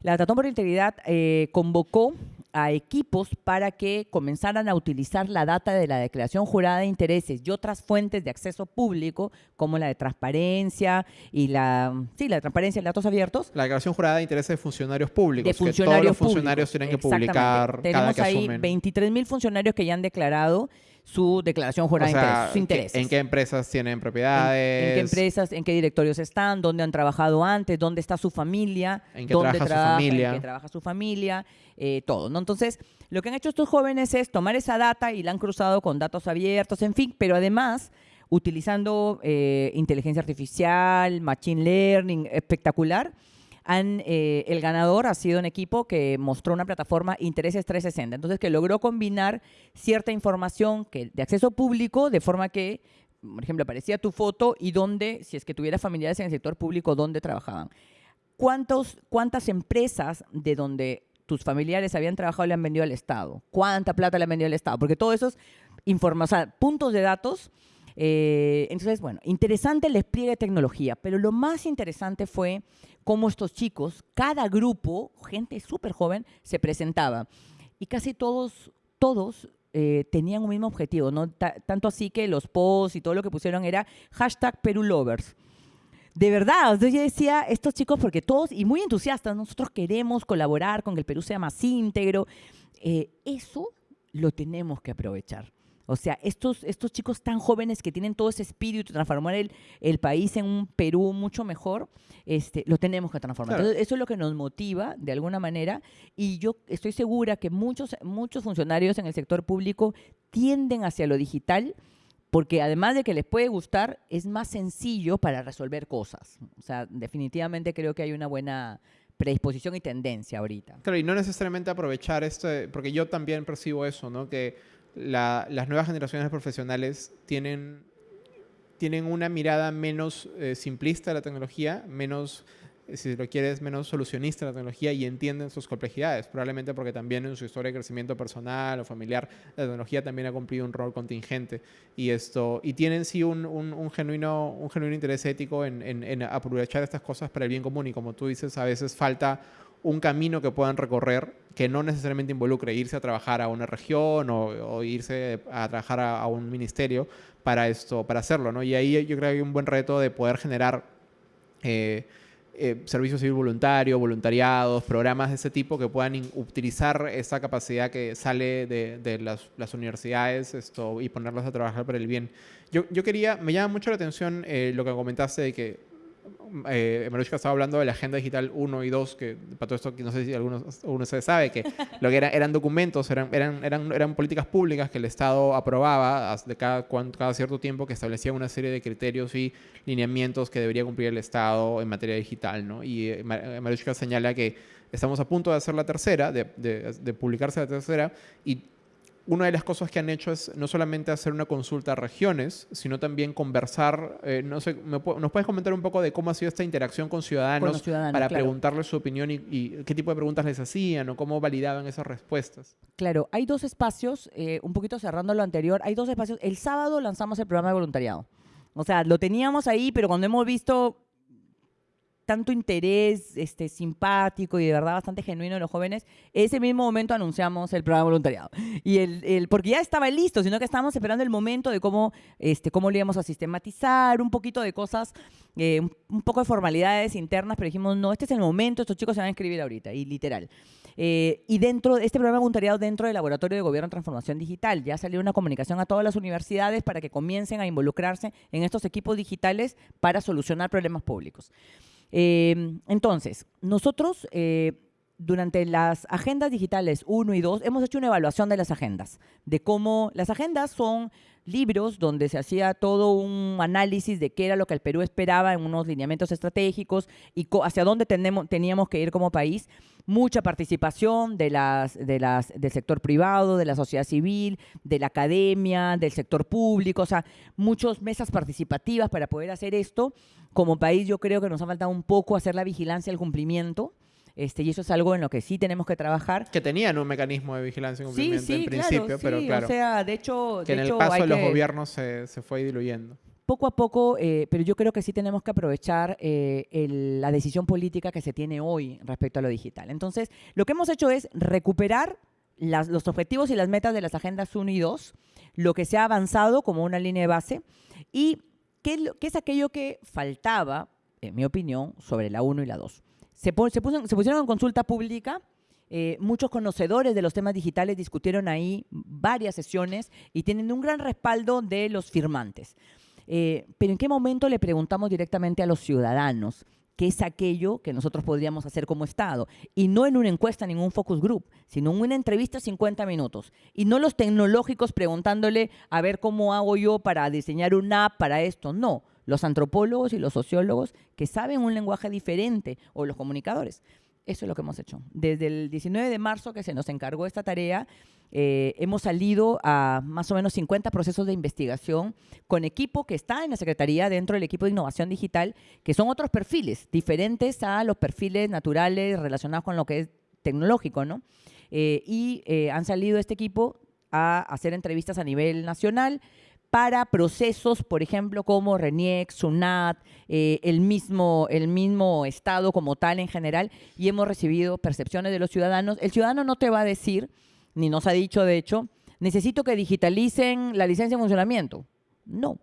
la Datatón por la Integridad eh, convocó a equipos para que comenzaran a utilizar la data de la declaración jurada de intereses y otras fuentes de acceso público, como la de transparencia y la, sí, la de transparencia y datos abiertos. La declaración jurada de intereses de funcionarios públicos. De funcionarios que todos los funcionarios tienen que publicar Tenemos cada que ahí 23 mil funcionarios que ya han declarado su declaración jurada de intereses, ¿En qué empresas tienen propiedades? En, qué empresas, en qué directorios están, dónde han trabajado antes, dónde está su familia, en qué dónde trabaja, su familia, en qué trabaja su familia, eh, todo. Entonces, lo que han hecho estos jóvenes es tomar esa data y la han cruzado con datos abiertos, en fin, pero además utilizando eh, inteligencia artificial, machine learning, espectacular eh, el ganador ha sido un equipo que mostró una plataforma Intereses 360, entonces que logró combinar cierta información que, de acceso público de forma que, por ejemplo, aparecía tu foto y dónde, si es que tuviera familiares en el sector público, dónde trabajaban. ¿Cuántos, ¿Cuántas empresas de donde tus familiares habían trabajado le han vendido al Estado? ¿Cuánta plata le han vendido al Estado? Porque todos esos puntos de datos eh, entonces, bueno, interesante el despliegue de tecnología, pero lo más interesante fue cómo estos chicos, cada grupo, gente súper joven, se presentaba. Y casi todos, todos eh, tenían un mismo objetivo, ¿no? tanto así que los posts y todo lo que pusieron era hashtag Perulovers. De verdad, yo decía, estos chicos, porque todos, y muy entusiastas, nosotros queremos colaborar con que el Perú sea más íntegro. Eh, eso lo tenemos que aprovechar. O sea, estos, estos chicos tan jóvenes que tienen todo ese espíritu de transformar el, el país en un Perú mucho mejor, este, lo tenemos que transformar. Claro. Entonces, eso es lo que nos motiva de alguna manera y yo estoy segura que muchos, muchos funcionarios en el sector público tienden hacia lo digital porque además de que les puede gustar, es más sencillo para resolver cosas. O sea, definitivamente creo que hay una buena predisposición y tendencia ahorita. Claro, y no necesariamente aprovechar este, porque yo también percibo eso, ¿no? Que la- las nuevas generaciones profesionales tienen, tienen una mirada menos eh, simplista de la tecnología, menos, si lo quieres, menos solucionista de la tecnología y entienden sus complejidades, probablemente porque también en su historia de crecimiento personal o familiar, la tecnología también ha cumplido un rol contingente y esto, y tienen sí un, un- un genuino, un genuino interés ético en, en- en aprovechar estas cosas para el bien común y como tú dices, a veces falta un camino que puedan recorrer que no necesariamente involucre irse a trabajar a una región o, o irse a trabajar a, a un ministerio para esto, para hacerlo, ¿no? Y ahí yo creo que hay un buen reto de poder generar eh, eh, servicio civil voluntario, voluntariados, programas de ese tipo que puedan utilizar esa capacidad que sale de, las, universidades esto, y ponerlos a trabajar para el bien. Yo, yo quería, me llama mucho la atención eh, lo que comentaste de que eh, Marushka estaba hablando de la Agenda Digital 1 y 2, que para todo esto, que no sé si algunos, alguno se sabe, que lo que era- eran documentos, eran, eran, eran, eran políticas públicas que el Estado aprobaba de cada, cada cierto tiempo que establecían una serie de criterios y lineamientos que debería cumplir el Estado en materia digital. ¿no? Y eh, eh, Marushka señala que estamos a punto de hacer la tercera, de, de- de publicarse la tercera, y una de las cosas que han hecho es no solamente hacer una consulta a regiones, sino también conversar. eh, no sé, ¿me pu- ¿nos puedes comentar un poco de cómo ha sido esta interacción con ciudadanos, para claro. preguntarles su opinión y, y qué tipo de preguntas les hacían o cómo validaban esas respuestas? Claro, hay dos espacios, eh, un poquito cerrando lo anterior, hay dos espacios. El sábado lanzamos el programa de voluntariado. O sea, lo teníamos ahí, pero cuando hemos visto tanto interés este, simpático y de verdad bastante genuino de los jóvenes, ese mismo momento anunciamos el programa de voluntariado. Y el, el- porque ya estaba listo, sino que estábamos esperando el momento de cómo, este, cómo lo íbamos a sistematizar, un poquito de cosas, eh, un, poco de formalidades internas, pero dijimos, no, este es el momento, estos chicos se van a inscribir ahorita, y literal. Eh, y dentro de este programa de voluntariado, dentro del Laboratorio de Gobierno en Transformación Digital, ya salió una comunicación a todas las universidades para que comiencen a involucrarse en estos equipos digitales para solucionar problemas públicos. Eh, entonces, nosotros eh, durante las agendas digitales 1 y 2 hemos hecho una evaluación de las agendas, de cómo las agendas son libros donde se hacía todo un análisis de qué era lo que el Perú esperaba en unos lineamientos estratégicos y hacia dónde teníamos que ir como país. Mucha participación de las, de las, del sector privado, de la sociedad civil, de la academia, del sector público, o sea, muchas mesas participativas para poder hacer esto. Como país yo creo que nos ha faltado un poco hacer la vigilancia del cumplimiento. Este, y eso es algo en lo que sí tenemos que trabajar. Que tenían un mecanismo de vigilancia y cumplimiento sí, en principio, pero claro, O sea, de hecho, que de en el paso de los que- gobiernos se, se fue diluyendo. Poco a poco, eh, pero yo creo que sí tenemos que aprovechar eh, el- la decisión política que se tiene hoy respecto a lo digital. Entonces, lo que hemos hecho es recuperar las- los objetivos y las metas de las agendas 1 y 2, lo que se ha avanzado como una línea de base y qué, qué es aquello que faltaba, en mi opinión, sobre la 1 y la 2. Se, se, se pusieron en consulta pública. eh, muchos conocedores de los temas digitales discutieron ahí varias sesiones y tienen un gran respaldo de los firmantes. Eh, pero ¿en qué momento le preguntamos directamente a los ciudadanos qué es aquello que nosotros podríamos hacer como Estado? Y no en una encuesta, en un focus group, sino en una entrevista 50 minutos. Y no los tecnológicos preguntándole a ver cómo hago yo para diseñar una app para esto. No, los antropólogos y los sociólogos que saben un lenguaje diferente o los comunicadores. Eso es lo que hemos hecho. Desde el 19 de marzo que se nos encargó esta tarea, eh, hemos salido a más o menos 50 procesos de investigación con equipo que está en la Secretaría dentro del equipo de innovación digital, que son otros perfiles, diferentes a los perfiles naturales relacionados con lo que es tecnológico, ¿no? Eh, y eh, han salido este equipo a hacer entrevistas a nivel nacional para procesos, por ejemplo, como RENIEC, SUNAT, eh, el, mismo, el mismo Estado como tal en general, y hemos recibido percepciones de los ciudadanos. El ciudadano no te va a decir, ni nos ha dicho de hecho, necesito que digitalicen la licencia de funcionamiento. No.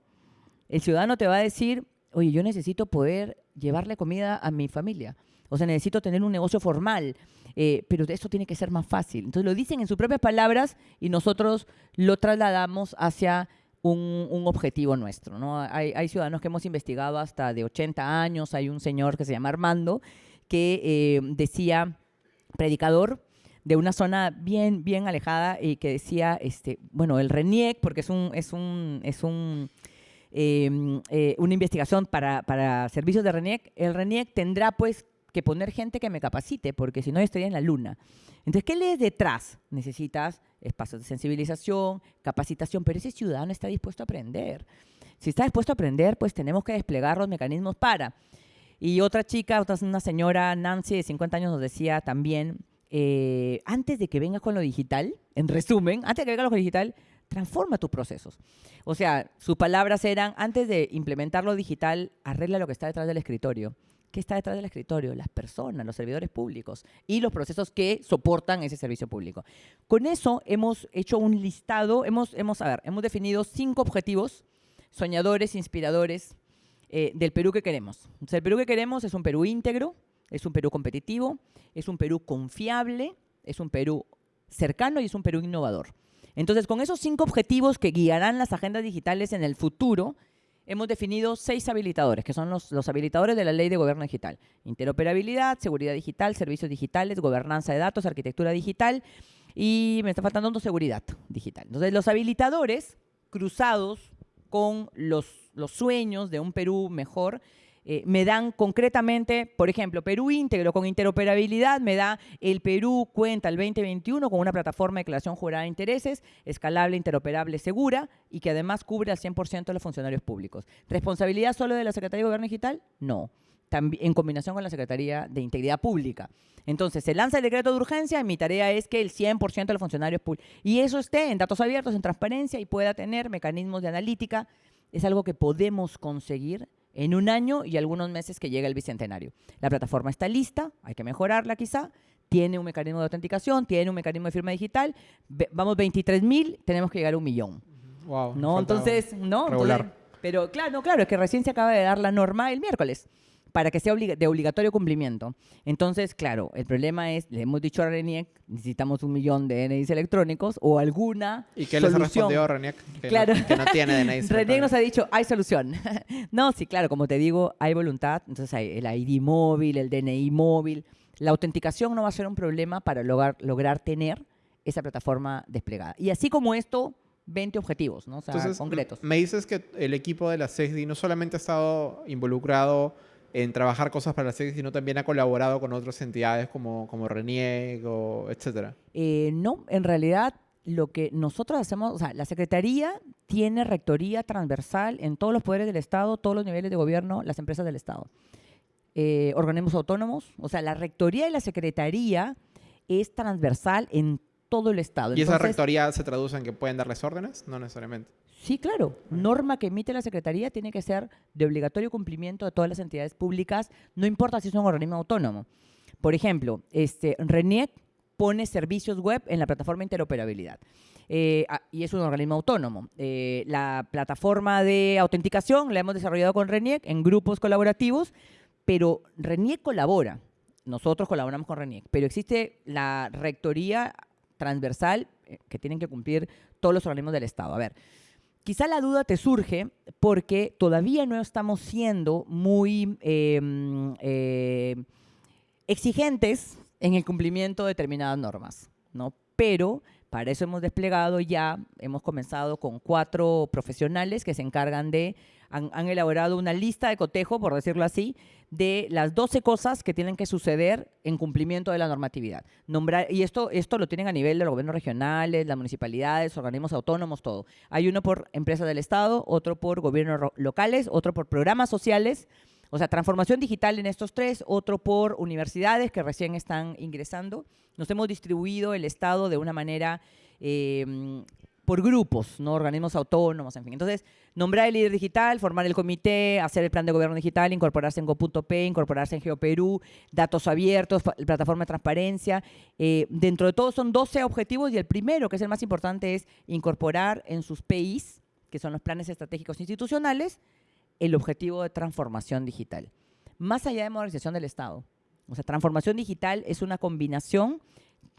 El ciudadano te va a decir, oye, yo necesito poder llevarle comida a mi familia. O sea, necesito tener un negocio formal, eh, pero eso tiene que ser más fácil. Entonces lo dicen en sus propias palabras y nosotros lo trasladamos hacia un, objetivo nuestro. ¿no? Hay, hay, ciudadanos que hemos investigado hasta de 80 años. Hay un señor que se llama Armando que eh, decía, predicador, de una zona bien, bien alejada y que decía, este, bueno, el RENIEC, porque es un, es un, es un em, eh, una investigación para, para, servicios de RENIEC, el RENIEC tendrá pues que poner gente que me capacite, porque si no estaría en la luna. Entonces, ¿qué lees detrás? Necesitas espacios de sensibilización, capacitación, pero ese ciudadano está dispuesto a aprender. Si está dispuesto a aprender, pues tenemos que desplegar los mecanismos para. Y otra chica, otra, una señora, Nancy, de 50 años, nos decía también, eh, antes de que vengas con lo digital, en resumen, antes de que vengas con lo digital, transforma tus procesos. O sea, sus palabras eran, antes de implementar lo digital, arregla lo que está detrás del escritorio. ¿Qué está detrás del escritorio? Las personas, los servidores públicos y los procesos que soportan ese servicio público. Con eso hemos hecho un listado, hemos, hemos, a ver, hemos definido cinco objetivos soñadores, inspiradores eh, del Perú que queremos. el Perú que queremos es un Perú íntegro, es un Perú competitivo, es un Perú confiable, es un Perú cercano y es un Perú innovador. Entonces, con esos cinco objetivos que guiarán las agendas digitales en el futuro, hemos definido seis habilitadores, que son los, habilitadores de la Ley de Gobierno Digital. Interoperabilidad, seguridad digital, servicios digitales, gobernanza de datos, arquitectura digital y me está faltando seguridad digital. Entonces, los habilitadores cruzados con los sueños de un Perú mejor eh, me dan concretamente, por ejemplo, Perú íntegro con interoperabilidad, me da el Perú cuenta el 2021 con una plataforma de declaración jurada de intereses, escalable, interoperable, segura y que además cubre al 100% de los funcionarios públicos. ¿Responsabilidad solo de la Secretaría de Gobierno Digital? No. También, en combinación con la Secretaría de Integridad Pública. Entonces, se lanza el decreto de urgencia y mi tarea es que el 100% de los funcionarios públicos, y eso esté en datos abiertos, en transparencia y pueda tener mecanismos de analítica, es algo que podemos conseguir en un año y algunos meses que llega el bicentenario. La plataforma está lista, hay que mejorarla quizá, tiene un mecanismo de autenticación, tiene un mecanismo de firma digital, vamos 23 mil, tenemos que llegar a un millón. Wow, ¿no? Entonces, no, pero claro, claro, es que recién se acaba de dar la norma el miércoles para que sea de obligatorio cumplimiento. Entonces, claro, el problema es, le hemos dicho a RENIEC, necesitamos un millón de DNIs electrónicos o alguna ¿Y qué les ha respondido RENIEC? Que, claro. no, que no tiene DNIs RENIEC nos ha dicho, hay solución. no, sí, claro, como te digo, hay voluntad. Entonces hay el ID móvil, el DNI móvil. La autenticación no va a ser un problema para lograr, lograr tener esa plataforma desplegada. Y así como esto, 20 objetivos, ¿no? O sea, concretos. Me dices que el equipo de la CESDI no solamente ha estado involucrado en trabajar cosas para la SEDI, sino también ha colaborado con otras entidades como, como RENIEG o etcétera? Eh, no, en realidad lo que nosotros hacemos, o sea, la Secretaría tiene rectoría transversal en todos los poderes del Estado, todos los niveles de gobierno, las empresas del Estado. Eh, organismos autónomos, o sea, la rectoría y la Secretaría es transversal en todo el Estado. ¿Y esa rectoría se traduce en que pueden darles órdenes? No necesariamente. Sí, claro. Norma que emite la Secretaría tiene que ser de obligatorio cumplimiento de todas las entidades públicas, no importa si es un organismo autónomo. Por ejemplo, este, RENIEC pone servicios web en la plataforma interoperabilidad. Eh, y es un organismo autónomo. Eh, la plataforma de autenticación la hemos desarrollado con RENIEC en grupos colaborativos, pero RENIEC colabora. Nosotros colaboramos con RENIEC, pero existe la rectoría transversal eh, que tienen que cumplir todos los organismos del Estado. A ver, Quizá la duda te surge porque todavía no estamos siendo muy em, eh, exigentes en el cumplimiento de determinadas normas, ¿no? Pero para eso hemos desplegado ya, hemos comenzado con cuatro profesionales que se encargan de, han, elaborado una lista de cotejo, por decirlo así, de las 12 cosas que tienen que suceder en cumplimiento de la normatividad. Nombrar, y esto, esto lo tienen a nivel de los gobiernos regionales, las municipalidades, organismos autónomos, todo. Hay uno por empresas del Estado, otro por gobiernos locales, otro por programas sociales, o sea, transformación digital en estos tres, otro por universidades que recién están ingresando. Nos hemos distribuido el Estado de una manera em, por grupos, ¿no? organismos autónomos, en fin. Entonces, nombrar el líder digital, formar el comité, hacer el plan de gobierno digital, incorporarse en Go.p, incorporarse en GeoPerú, datos abiertos, plataforma de transparencia. Eh, dentro de todo son 12 objetivos y el primero, que es el más importante, es incorporar en sus PIs, que son los planes estratégicos institucionales, el objetivo de transformación digital. Más allá de modernización del Estado, O sea, transformación digital es una combinación.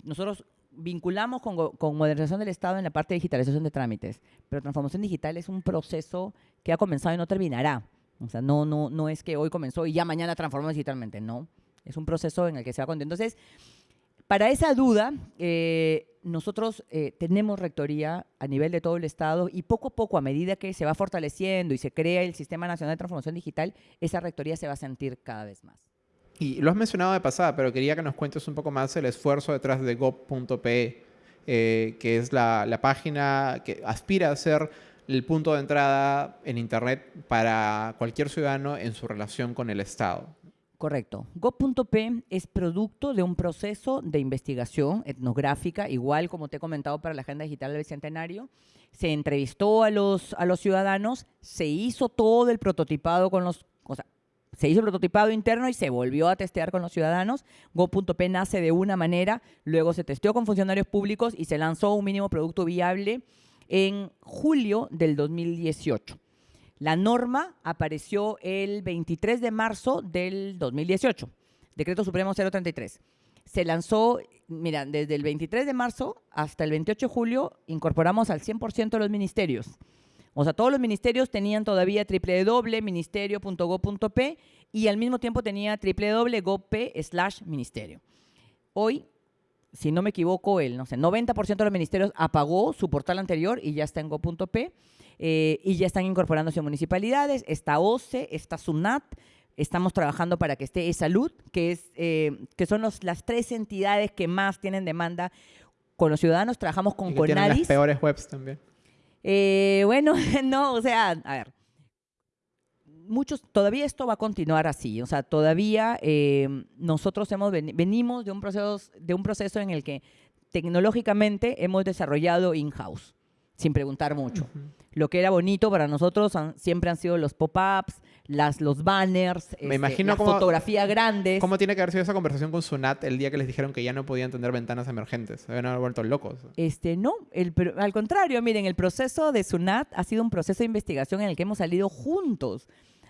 Nosotros vinculamos con, con modernización del Estado en la parte de digitalización de trámites, pero transformación digital es un proceso que ha comenzado y no terminará. O sea, no, no, no es que hoy comenzó y ya mañana transformamos digitalmente, no. Es un proceso en el que se va con Entonces, para esa duda, eh, nosotros eh, tenemos rectoría a nivel de todo el Estado y poco a poco, a medida que se va fortaleciendo y se crea el Sistema Nacional de Transformación Digital, esa rectoría se va a sentir cada vez más. Y lo has mencionado de pasada, pero quería que nos cuentes un poco más el esfuerzo detrás de gov.pe, eh, que es la, página que aspira a ser el punto de entrada en Internet para cualquier ciudadano en su relación con el Estado. Correcto. Go.p es producto de un proceso de investigación etnográfica, igual como te he comentado para la Agenda Digital del Bicentenario. Se entrevistó a los, a los ciudadanos, se hizo todo el prototipado con los... O se hizo el prototipado interno y se volvió a testear con los ciudadanos. Go.p nace de una manera, luego se testeó con funcionarios públicos y se lanzó un mínimo producto viable en julio del 2018. La norma apareció el 23 de marzo del 2018, Decreto Supremo 033. Se lanzó, mira, desde el 23 de marzo hasta el 28 de julio incorporamos al 100% de los ministerios. O sea, todos los ministerios tenían todavía www.ministerio.gov.p y al mismo tiempo tenía www.gov.p slash ministerio. Hoy, si no me equivoco, el no sé, 90% de los ministerios apagó su portal anterior y ya está en go.p eh, y ya están incorporándose municipalidades, está OCE, está SUNAT, estamos trabajando para que esté E-Salud, que, es, eh, que son los- las tres entidades que más tienen demanda con los ciudadanos, trabajamos con Y que tienen las peores webs también. Eh, bueno, no, o sea, a ver. Muchos, todavía esto va a continuar así, o sea, todavía eh, nosotros hemos veni- venimos de un proceso de un proceso en el que tecnológicamente hemos desarrollado in-house, sin preguntar mucho. Lo que era bonito para nosotros han- siempre han sido los pop-ups, las los banners, este, imagino las cómo- fotografías grandes. ¿Cómo tiene que haber sido esa conversación con Sunat el día que les dijeron que ya no podían tener ventanas emergentes? Se habían haber vuelto locos. Este, no, el, al contrario, miren, el proceso de SUNAT ha sido un proceso de investigación en el que hemos salido juntos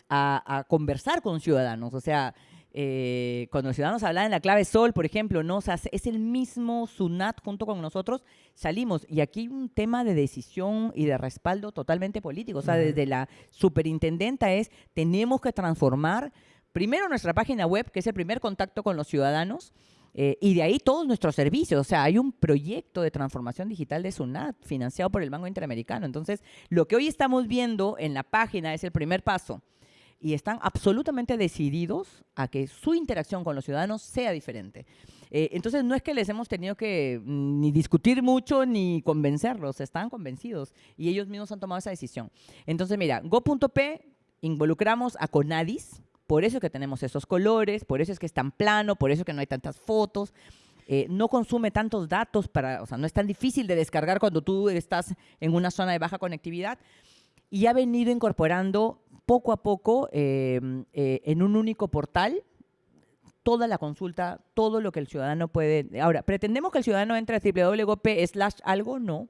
a, a conversar con ciudadanos. O sea, eh, cuando los ciudadanos hablaban en la clave Sol, por ejemplo, ¿no? O sea, es el mismo SUNAT junto con nosotros, salimos. Y aquí hay un tema de decisión y de respaldo totalmente político. O sea, desde la superintendenta es, tenemos que transformar primero nuestra página web, que es el primer contacto con los ciudadanos, eh, y de ahí todos nuestros servicios. O sea, hay un proyecto de transformación digital de SUNAT financiado por el Banco Interamericano. Entonces, lo que hoy estamos viendo en la página es el primer paso. Y están absolutamente decididos a que su interacción con los ciudadanos sea diferente. Eh, entonces, no es que les hemos tenido que mm, ni discutir mucho ni convencerlos, están convencidos y ellos mismos han tomado esa decisión. Entonces, mira, go.p involucramos a Conadis, por eso es que tenemos esos colores, por eso es que es tan plano, por eso es que no hay tantas fotos. eh, no consume tantos datos para, o sea, no es tan difícil de descargar cuando tú estás en una zona de baja conectividad y ha venido incorporando poco a poco eh, eh, en un único portal toda la consulta, todo lo que el ciudadano puede. Ahora, ¿pretendemos que el ciudadano entre a www.gop slash algo? No.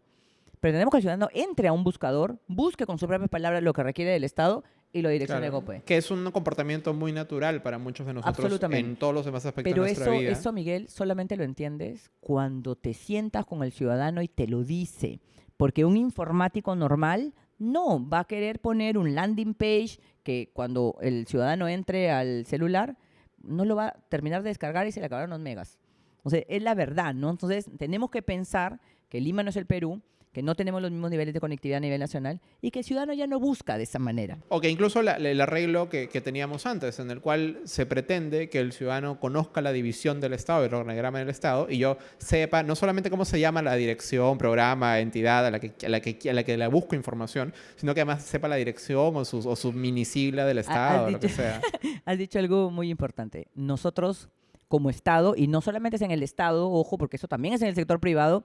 Pretendemos que el ciudadano entre a un buscador, busque con sus propias palabras lo que requiere del Estado y lo direccione a Claro, GoPe. Que es un comportamiento muy natural para muchos de nosotros Absolutamente. en todos los demás aspectos Pero de nuestra eso, vida. eso, Miguel, solamente lo entiendes cuando te sientas con el ciudadano y te lo dice. Porque un informático normal no va a querer poner un landing page que cuando el ciudadano entre al celular no lo va a terminar de descargar y se le acabaron los megas. O sea, es la verdad, ¿no? Entonces, tenemos que pensar que Lima no es el Perú, que no tenemos los mismos niveles de conectividad a nivel nacional y que el ciudadano ya no busca de esa manera. O que incluso la- el arreglo que, que teníamos antes, en el cual se pretende que el ciudadano conozca la división del Estado, el organigrama del Estado, y yo sepa no solamente cómo se llama la dirección, programa, entidad a la que, a la que, a la que le busco información, sino que además sepa la dirección o su, o su minisigla del Estado, o lo que sea. Has dicho algo muy importante. Nosotros, como Estado, y no solamente es en el Estado, ojo, porque eso también es en el sector privado,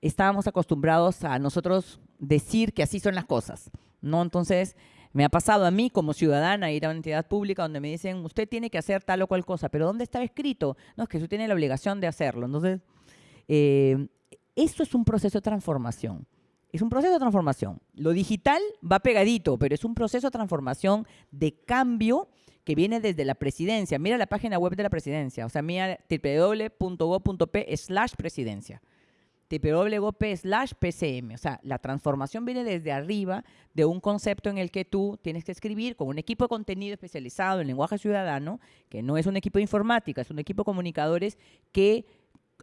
estábamos acostumbrados a nosotros decir que así son las cosas, ¿no? Entonces, me ha pasado a mí como ciudadana ir a una entidad pública donde me dicen, usted tiene que hacer tal o cual cosa, pero ¿dónde está escrito? No, es que usted tiene la obligación de hacerlo. Entonces, eh, eso es un proceso de transformación. es un proceso de transformación. Lo digital va pegadito, pero es un proceso de transformación de cambio que viene desde la presidencia. Mira la página web de la presidencia, o sea, mira www.go.p slash presidencia www.gop slash pcm. O sea, la transformación viene desde arriba de un concepto en el que tú tienes que escribir con un equipo de contenido especializado en lenguaje ciudadano, que no es un equipo de informática, es un equipo de comunicadores que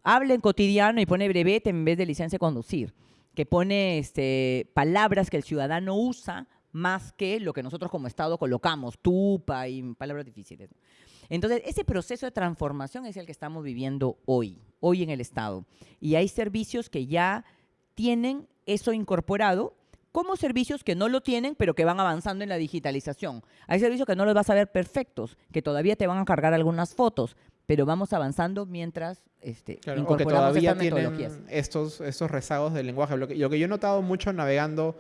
habla en cotidiano y pone brevete en vez de licencia de conducir, que pone este, palabras que el ciudadano usa más que lo que nosotros como Estado colocamos, tupa y palabras difíciles. Entonces, ese proceso de transformación es el que estamos viviendo hoy, hoy en el Estado. Y hay servicios que ya tienen eso incorporado como servicios que no lo tienen, pero que van avanzando en la digitalización. Hay servicios que no los vas a ver perfectos, que todavía te van a cargar algunas fotos, pero vamos avanzando mientras este, incorporamos que todavía estas metodologías. Estos, estos rezagos del lenguaje. Lo que, lo que yo he notado mucho navegando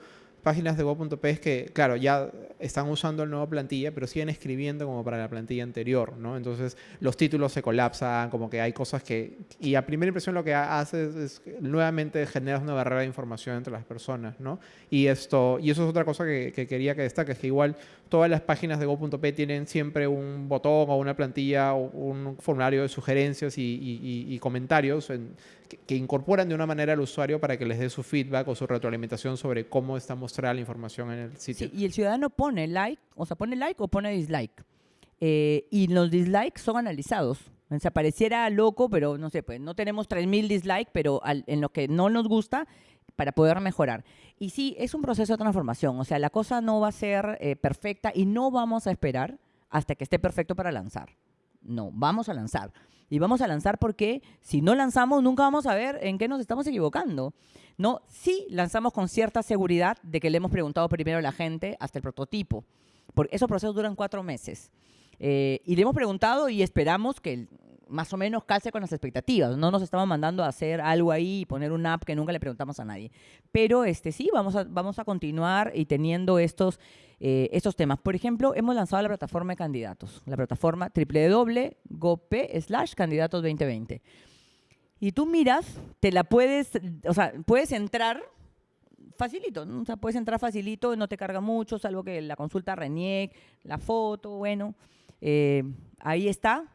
páginas de Go.p es que, claro, ya están usando el nuevo plantilla, pero siguen escribiendo como para la plantilla anterior, ¿no? Entonces los títulos se colapsan, como que hay cosas que... Y a primera impresión lo que hace es, nuevamente generar una barrera de información entre las personas, ¿no? Y, esto, y eso es otra cosa que, quería que destaque, es que igual todas las páginas de Go.p tienen siempre un botón o una plantilla o un formulario de sugerencias y, comentarios que, incorporan de una manera al usuario para que les dé su feedback o su retroalimentación sobre cómo está mostrada la información en el sitio. y el ciudadano pone like, o sea, pone like o pone dislike. Eh, y los dislikes son analizados. O sea, pareciera loco, pero no sé, pues no tenemos 3.000 dislikes, pero en lo que no nos gusta, para poder mejorar. Y sí, es un proceso de transformación. O sea, la cosa no va a ser eh, perfecta y no vamos a esperar hasta que esté perfecto para lanzar. No, vamos a lanzar. Y vamos a lanzar porque si no lanzamos, nunca vamos a ver en qué nos estamos equivocando. No, sí lanzamos con cierta seguridad de que le hemos preguntado primero a la gente hasta el prototipo. Porque esos procesos duran cuatro meses. Eh, y le hemos preguntado y esperamos que más o menos calce con las expectativas. No nos estamos mandando a hacer algo ahí y poner una app que nunca le preguntamos a nadie. Pero este, sí, vamos a, vamos a continuar y teniendo estos, eh, estos temas. Por ejemplo, hemos lanzado la plataforma de candidatos, la plataforma www.gop slash candidatos 2020. Y tú miras, te la puedes, o sea, puedes entrar facilito, o sea, puedes entrar facilito, no te carga mucho, salvo que la consulta RENIEC, la foto, bueno, eh, ahí está,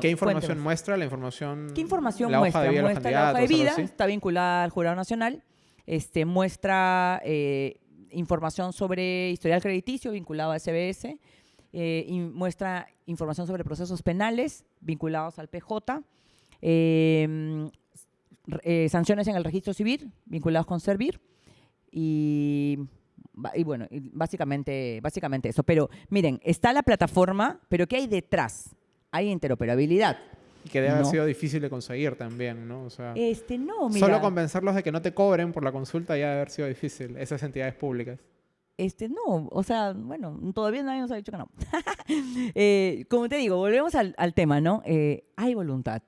¿Qué información muestra? La información. ¿Qué información muestra? Hoja de muestra la hoja de vida, está vinculada al Jurado Nacional. Este, muestra eh, información sobre historial crediticio vinculado a SBS. Eh, y muestra información sobre procesos penales vinculados al PJ. Em, eh, sanciones en el registro civil vinculados con Servir. Y y bueno, básicamente, básicamente eso. Pero miren, está la plataforma, pero ¿qué hay detrás? Hay interoperabilidad. Y que debe haber sido difícil de conseguir también, ¿no? O sea, este, no, mira, Solo convencerlos de que no te cobren por la consulta ya debe haber sido difícil, esas entidades públicas. Este, no, o sea, bueno, todavía nadie nos ha dicho que no. Eh, como te digo, volvemos al, tema, ¿no? Eh, hay voluntad,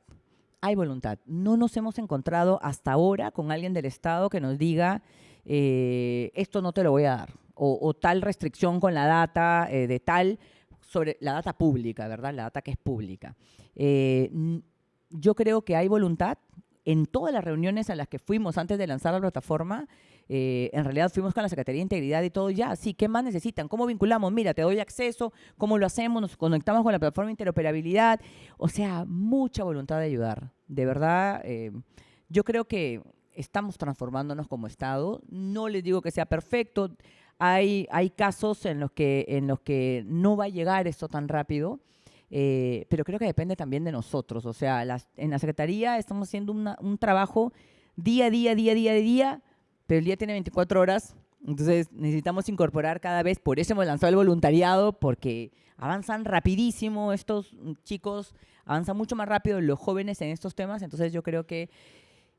hay voluntad. No nos hemos encontrado hasta ahora con alguien del Estado que nos diga, eh, esto no te lo voy a dar, o, o tal restricción con la data de tal sobre la data pública, ¿verdad? La data que es pública. Eh, yo creo que hay voluntad. En todas las reuniones a las que fuimos antes de lanzar la plataforma, eh, en realidad fuimos con la Secretaría de Integridad y todo ya. Sí, ¿qué más necesitan? ¿Cómo vinculamos? Mira, te doy acceso, ¿cómo lo hacemos? Nos conectamos con la plataforma de interoperabilidad. O sea, mucha voluntad de ayudar. De verdad, eh, yo creo que estamos transformándonos como Estado. No les digo que sea perfecto. Hay, casos en los, que, en los que no va a llegar esto tan rápido, eh, pero creo que depende también de nosotros. O sea, en la Secretaría estamos haciendo un trabajo día a día, día a día, día, pero el día tiene 24 horas, entonces necesitamos incorporar cada vez, por eso hemos lanzado el voluntariado, porque avanzan rapidísimo estos chicos, avanzan mucho más rápido los jóvenes en estos temas, entonces yo creo que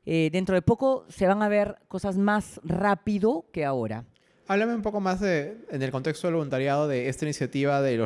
eh, dentro de poco se van a ver cosas más rápido que ahora. Háblame un poco más de, en el contexto del voluntariado de esta iniciativa del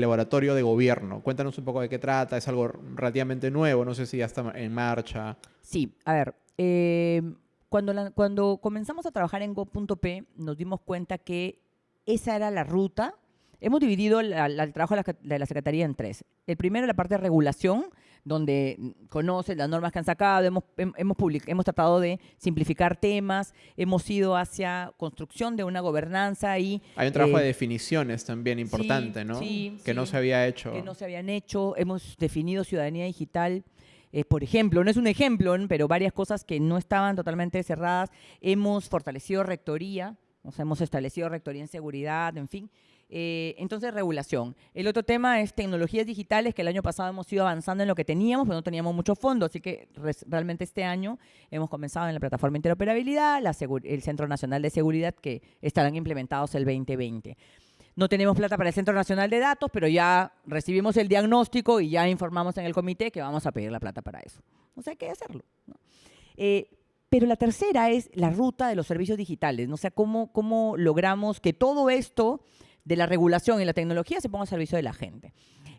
laboratorio de gobierno. Cuéntanos un poco de qué trata. Es algo relativamente nuevo. No sé si ya está en marcha. Sí, a ver. Eh, cuando, cuando comenzamos a trabajar en Go.p nos dimos cuenta que esa era la ruta hemos dividido la- la- el trabajo de la, de la Secretaría en tres. El primero, la parte de regulación, donde mm, conoces las normas que han sacado, hemos, hem- hemos, hemos tratado de simplificar temas, hemos ido hacia construcción de una gobernanza y... Hay un trabajo eh, de definiciones también importante, ¿no? sí, que no sí. se había hecho. que no se habían hecho. Hemos definido ciudadanía digital. eh, por ejemplo, no es un ejemplo, ¿no? pero varias cosas que no estaban totalmente cerradas. Hemos fortalecido rectoría, o sea, hemos establecido rectoría en seguridad, en fin. Eh, entonces, regulación. El otro tema es tecnologías digitales, que el año pasado hemos ido avanzando en lo que teníamos, pero no teníamos mucho fondo, así que realmente este año hemos comenzado en la plataforma de interoperabilidad, el Centro Nacional de Seguridad, que estarán implementados el 2020. No tenemos plata para el Centro Nacional de Datos, pero ya recibimos el diagnóstico y ya informamos en el comité que vamos a pedir la plata para eso. O sea, hay que hacerlo. Eh, pero la tercera es la ruta de los servicios digitales. ¿no? O sea, cómo, cómo logramos que todo esto de la regulación y la tecnología se ponga al servicio de la gente.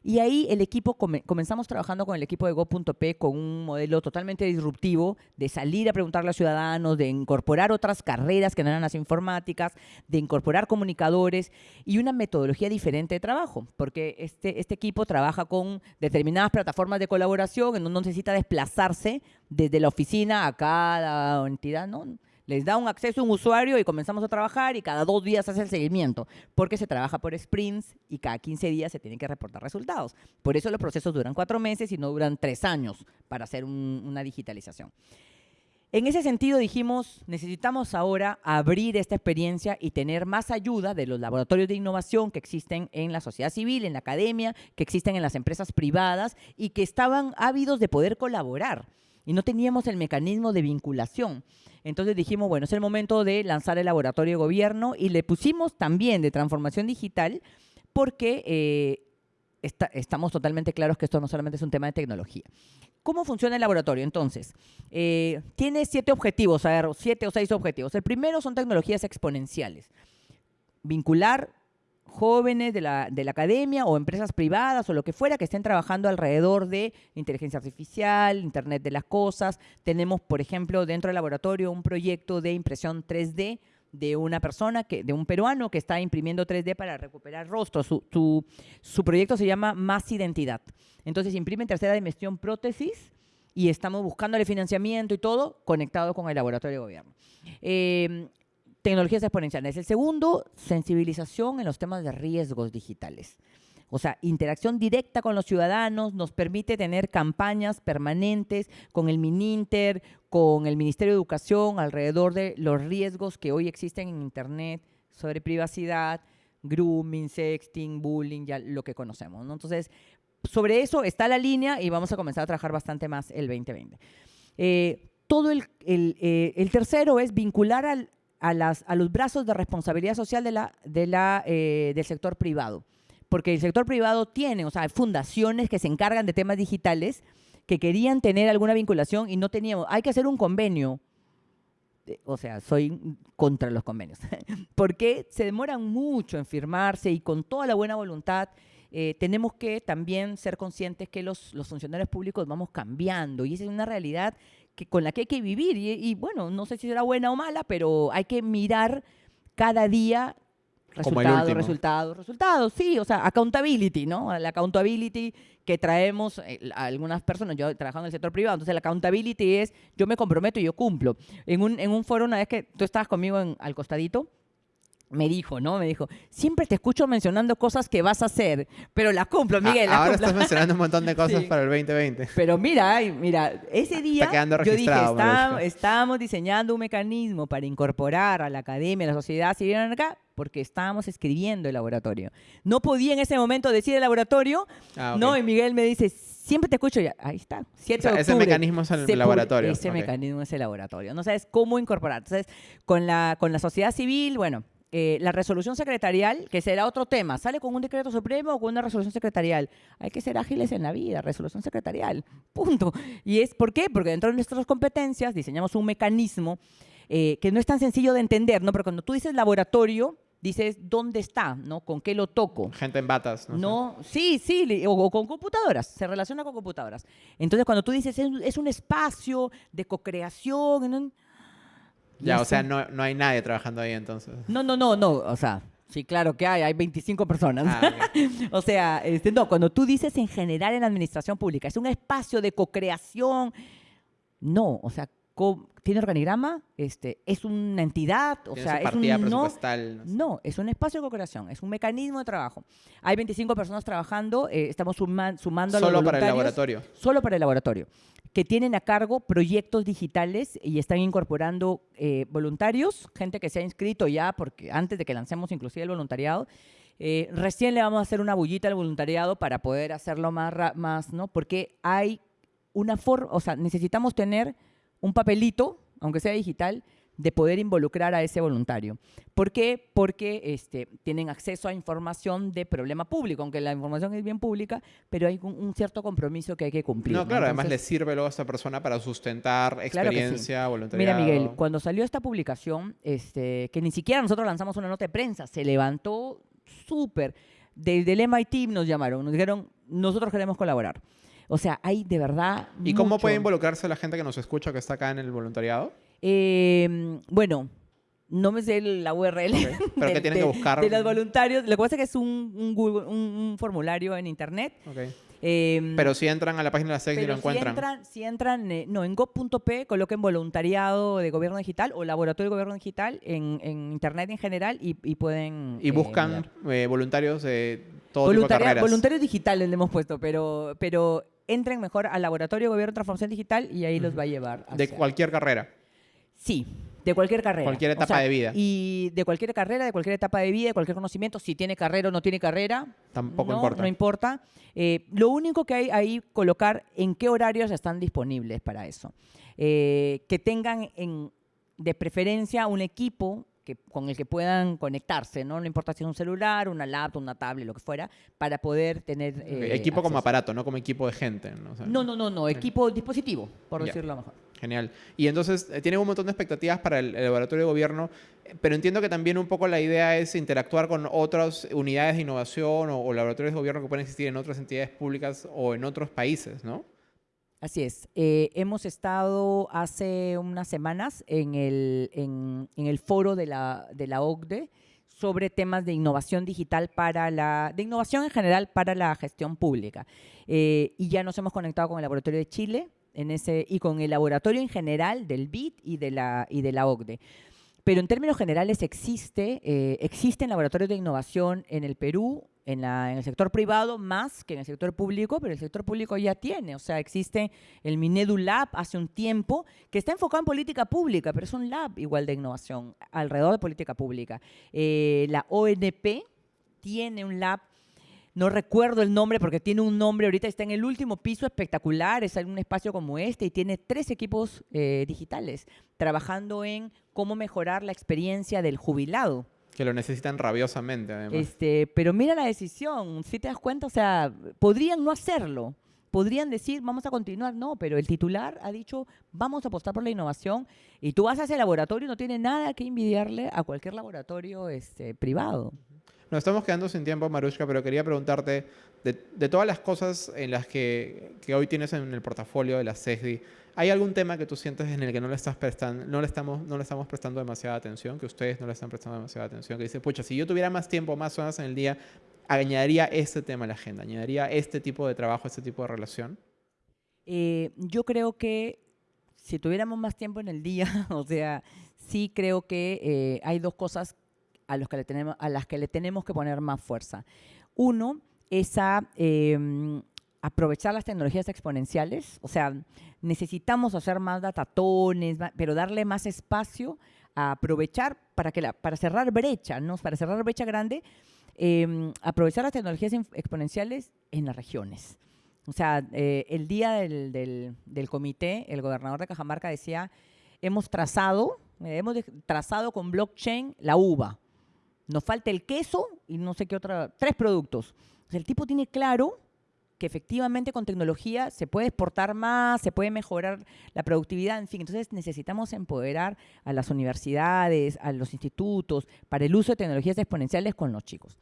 Y ahí el equipo, come- comenzamos trabajando con el equipo de Go.p con un modelo totalmente disruptivo de salir a preguntarle a los ciudadanos, de incorporar otras carreras que no eran las informáticas, de incorporar comunicadores y una metodología diferente de trabajo, porque este, este equipo trabaja con determinadas plataformas de colaboración en donde necesita desplazarse desde la oficina a cada entidad, ¿no? Les da un acceso a un usuario y comenzamos a trabajar y cada dos días hace el seguimiento, porque se trabaja por sprints y cada 15 días se tienen que reportar resultados. Por eso los procesos duran cuatro meses y no duran tres años para hacer un- una digitalización. En ese sentido dijimos, necesitamos ahora abrir esta experiencia y tener más ayuda de los laboratorios de innovación que existen en la sociedad civil, en la academia, que existen en las empresas privadas y que estaban ávidos de poder colaborar. Y no teníamos el mecanismo de vinculación. Entonces dijimos, bueno, es el momento de lanzar el laboratorio de gobierno y le pusimos también de transformación digital porque eh, estamos totalmente claros que esto no solamente es un tema de tecnología. ¿Cómo funciona el laboratorio? Entonces, eh, tiene siete objetivos, a ver, siete o seis objetivos. El primero son tecnologías exponenciales. Vincular jóvenes de la, de la academia o empresas privadas o lo que fuera que estén trabajando alrededor de inteligencia artificial, Internet de las Cosas. Tenemos, por ejemplo, dentro del laboratorio un proyecto de impresión 3D de una persona, que, de un peruano que está imprimiendo 3D para recuperar rostros. Su, su- proyecto se llama Más Identidad. Entonces imprime en tercera dimensión prótesis y estamos buscándole financiamiento y todo conectado con el laboratorio de gobierno. Eh, tecnologías exponenciales. El segundo, sensibilización en los temas de riesgos digitales. O sea, interacción directa con los ciudadanos nos permite tener campañas permanentes con el Mininter, con el Ministerio de Educación alrededor de los riesgos que hoy existen en Internet sobre privacidad, grooming, sexting, bullying, ya lo que conocemos. ¿no? Entonces, sobre eso está la línea y vamos a comenzar a trabajar bastante más el 2020. Eh, todo el, el, eh, el tercero es vincular al- a, los brazos de responsabilidad social eh, del sector privado. Porque el sector privado tiene, o sea, fundaciones que se encargan de temas digitales que querían tener alguna vinculación y no teníamos. Hay que hacer un convenio. Eh, O sea, soy contra los convenios. porque se demoran mucho en firmarse y con toda la buena voluntad eh, tenemos que también ser conscientes que los, los funcionarios públicos vamos cambiando y esa es una realidad que, con la que hay que vivir. Y, y, bueno, no sé si será buena o mala, pero hay que mirar cada día resultados, resultados, resultados. Sí, o sea, accountability, ¿no? La accountability que traemos eh, a algunas personas, yo trabajando en el sector privado, entonces la accountability es yo me comprometo y yo cumplo. En un, en un foro, una vez que tú estabas conmigo en- al costadito, me dijo, ¿no? Me dijo, siempre te escucho mencionando cosas que vas a hacer, pero las cumplo, Miguel, Ah, las ahora cumplo". estás mencionando un montón de cosas Sí. para el 2020. Pero mira, mira, ese día quedando yo dije, "Está- Maruja". estábamos diseñando un mecanismo para incorporar a la academia, a la sociedad civil acá, porque estábamos escribiendo el laboratorio. No podía en ese momento decir el laboratorio, Ah, no, y Miguel me dice, siempre te escucho, ya, ahí está, 7 O sea, de ese octubre. mecanismo es el se laboratorio, Ese mecanismo es el laboratorio. No sabes cómo incorporar. Entonces, con la, con la sociedad civil, bueno, eh, la resolución secretarial, que será otro tema, sale con un decreto supremo o con una resolución secretarial. Hay que ser ágiles en la vida, resolución secretarial, punto. ¿Y es por qué? Porque dentro de nuestras competencias diseñamos un mecanismo eh, que no es tan sencillo de entender, ¿no? Pero cuando tú dices laboratorio, dices dónde está, ¿no? ¿Con qué lo toco? Gente en batas. No. No, sí, sí, o, o con computadoras, se relaciona con computadoras. Entonces, cuando tú dices es, un- es un espacio de co-creación, ¿no? Ya, o sea, no, no hay nadie trabajando ahí entonces. no, no, no, no, o sea, Sí, claro que hay, hay 25 personas. Ah, o sea, este, no, cuando tú dices en general en la administración pública, es un espacio de co-creación. No, o sea, tiene organigrama, este, es una entidad, o Tiene sea, su es un no, no no, es un espacio de co-creación, es un mecanismo de trabajo. Hay 25 personas trabajando, eh, estamos suma- sumando a los Solo para el laboratorio. solo para el laboratorio, que tienen a cargo proyectos digitales y están incorporando eh, voluntarios, gente que se ha inscrito ya, porque antes de que lancemos inclusive el voluntariado, eh, recién le vamos a hacer una bullita al voluntariado para poder hacerlo más, más ¿no? Porque hay una forma, o sea, necesitamos tener un papelito, aunque sea digital, de poder involucrar a ese voluntario. ¿Por qué? Porque este, tienen acceso a información de problema público, aunque la información es bien pública, pero hay un, un cierto compromiso que hay que cumplir. No, claro, además le sirve luego a esta persona para sustentar Claro sí. experiencia, voluntariado. Mira, Miguel, cuando salió esta publicación, este, que ni siquiera nosotros lanzamos una nota de prensa, se levantó súper. Desde el MIT nos llamaron, nos dijeron, nosotros queremos colaborar. O sea, hay de verdad. ¿Y cómo puede involucrarse la gente que nos escucha que está acá en el voluntariado? Eh, bueno, no me sé la URL. Pero que tienen de- que buscar. De los voluntarios. Lo que pasa es que es un, un Google- un- un formulario en internet. Ok. Eh, Pero si entran a la página de la SEC y lo encuentran. Si entran, si entran eh, no, en go.p, coloquen voluntariado de gobierno digital o laboratorio de gobierno digital en, en internet en general y, y pueden. y eh, buscan eh, voluntarios de todo tipo de carreras. voluntarios digitales le hemos puesto, pero, pero entren mejor al laboratorio de gobierno de transformación digital y ahí los va a llevar. de hacia- cualquier carrera. Sí, de cualquier carrera. Cualquier O etapa sea, de vida. Y de cualquier carrera, de cualquier etapa de vida, de cualquier conocimiento, si tiene carrera o no tiene carrera. Tampoco no, importa. No importa. Eh, lo único que hay ahí, colocar en qué horarios están disponibles para eso. Eh, que tengan en, de preferencia un equipo que, con el que puedan conectarse, ¿no? No importa si es un celular, una laptop, una tablet, lo que fuera, para poder tener... Eh, equipo como acceso. aparato, no como equipo de gente. ¿no? O sea, No, no, no, no, equipo dispositivo, por Ya. decirlo mejor. Genial. Y entonces eh, tienen un montón de expectativas para el, el laboratorio de gobierno, eh, pero entiendo que también un poco la idea es interactuar con otras unidades de innovación o, o laboratorios de gobierno que pueden existir en otras entidades públicas o en otros países, ¿no? Así es. Eh, hemos estado hace unas semanas en el, en, en el foro de la, de la OCDE sobre temas de innovación digital para la, de innovación en general para la gestión pública. Eh, y ya nos hemos conectado con el Laboratorio de Chile en ese, y con el laboratorio en general del BID y de la, y de la OCDE. Pero en términos generales existe, eh, existen laboratorios de innovación en el Perú, en, la, en el sector privado, más que en el sector público, pero el sector público ya tiene. O sea, existe el Minedu Lab hace un tiempo que está enfocado en política pública, pero es un lab igual de innovación alrededor de política pública. Eh, la ONP tiene un lab no recuerdo el nombre porque tiene un nombre, ahorita está en el último piso espectacular, es un espacio como este y tiene tres equipos eh, digitales trabajando en cómo mejorar la experiencia del jubilado. Que lo necesitan rabiosamente, además. Este, pero mira la decisión, si te das cuenta, o sea, podrían no hacerlo. Podrían decir, vamos a continuar, no, pero el titular ha dicho, vamos a apostar por la innovación y tú vas a ese laboratorio no tiene nada que envidiarle a cualquier laboratorio este, privado. Nos estamos quedando sin tiempo, Marushka, pero quería preguntarte, de, de todas las cosas en las que, que hoy tienes en el portafolio de la CESDI, ¿hay algún tema que tú sientes en el que no le, estás prestando, no le, estamos, no le estamos prestando demasiada atención, que ustedes no le están prestando demasiada atención, que dice, pucha, si yo tuviera más tiempo, más horas en el día, añadiría este tema a la agenda, añadiría este tipo de trabajo, este tipo de relación? Eh, yo creo que si tuviéramos más tiempo en el día, o sea, sí creo que eh, hay dos cosas a, los que le tenemos, a las que le tenemos que poner más fuerza. Uno es a eh, aprovechar las tecnologías exponenciales, o sea, necesitamos hacer más datatones, pero darle más espacio a aprovechar para, que la, para cerrar brecha, ¿no? para cerrar brecha grande, eh, aprovechar las tecnologías exponenciales en las regiones. O sea, eh, el día del, del- comité, el gobernador de Cajamarca decía, hemos trazado, eh, hemos trazado con blockchain la uva. Nos falta el queso y no sé qué otra, tres productos. El tipo tiene claro que efectivamente con tecnología se puede exportar más, se puede mejorar la productividad, en fin. Entonces necesitamos empoderar a las universidades, a los institutos, para el uso de tecnologías exponenciales con los chicos.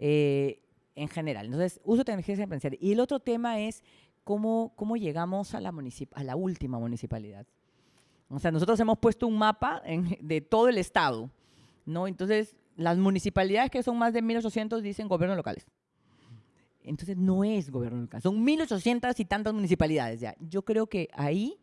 Eh, en general. Entonces, uso de tecnologías exponenciales. Y el otro tema es cómo, cómo llegamos a la, a la última municipalidad. O sea, nosotros hemos puesto un mapa en- de todo el estado, ¿no? Entonces, las municipalidades que son más de 1.800 dicen gobiernos locales. Entonces no es gobierno local, son 1.800 y tantas municipalidades ya. Yo creo que ahí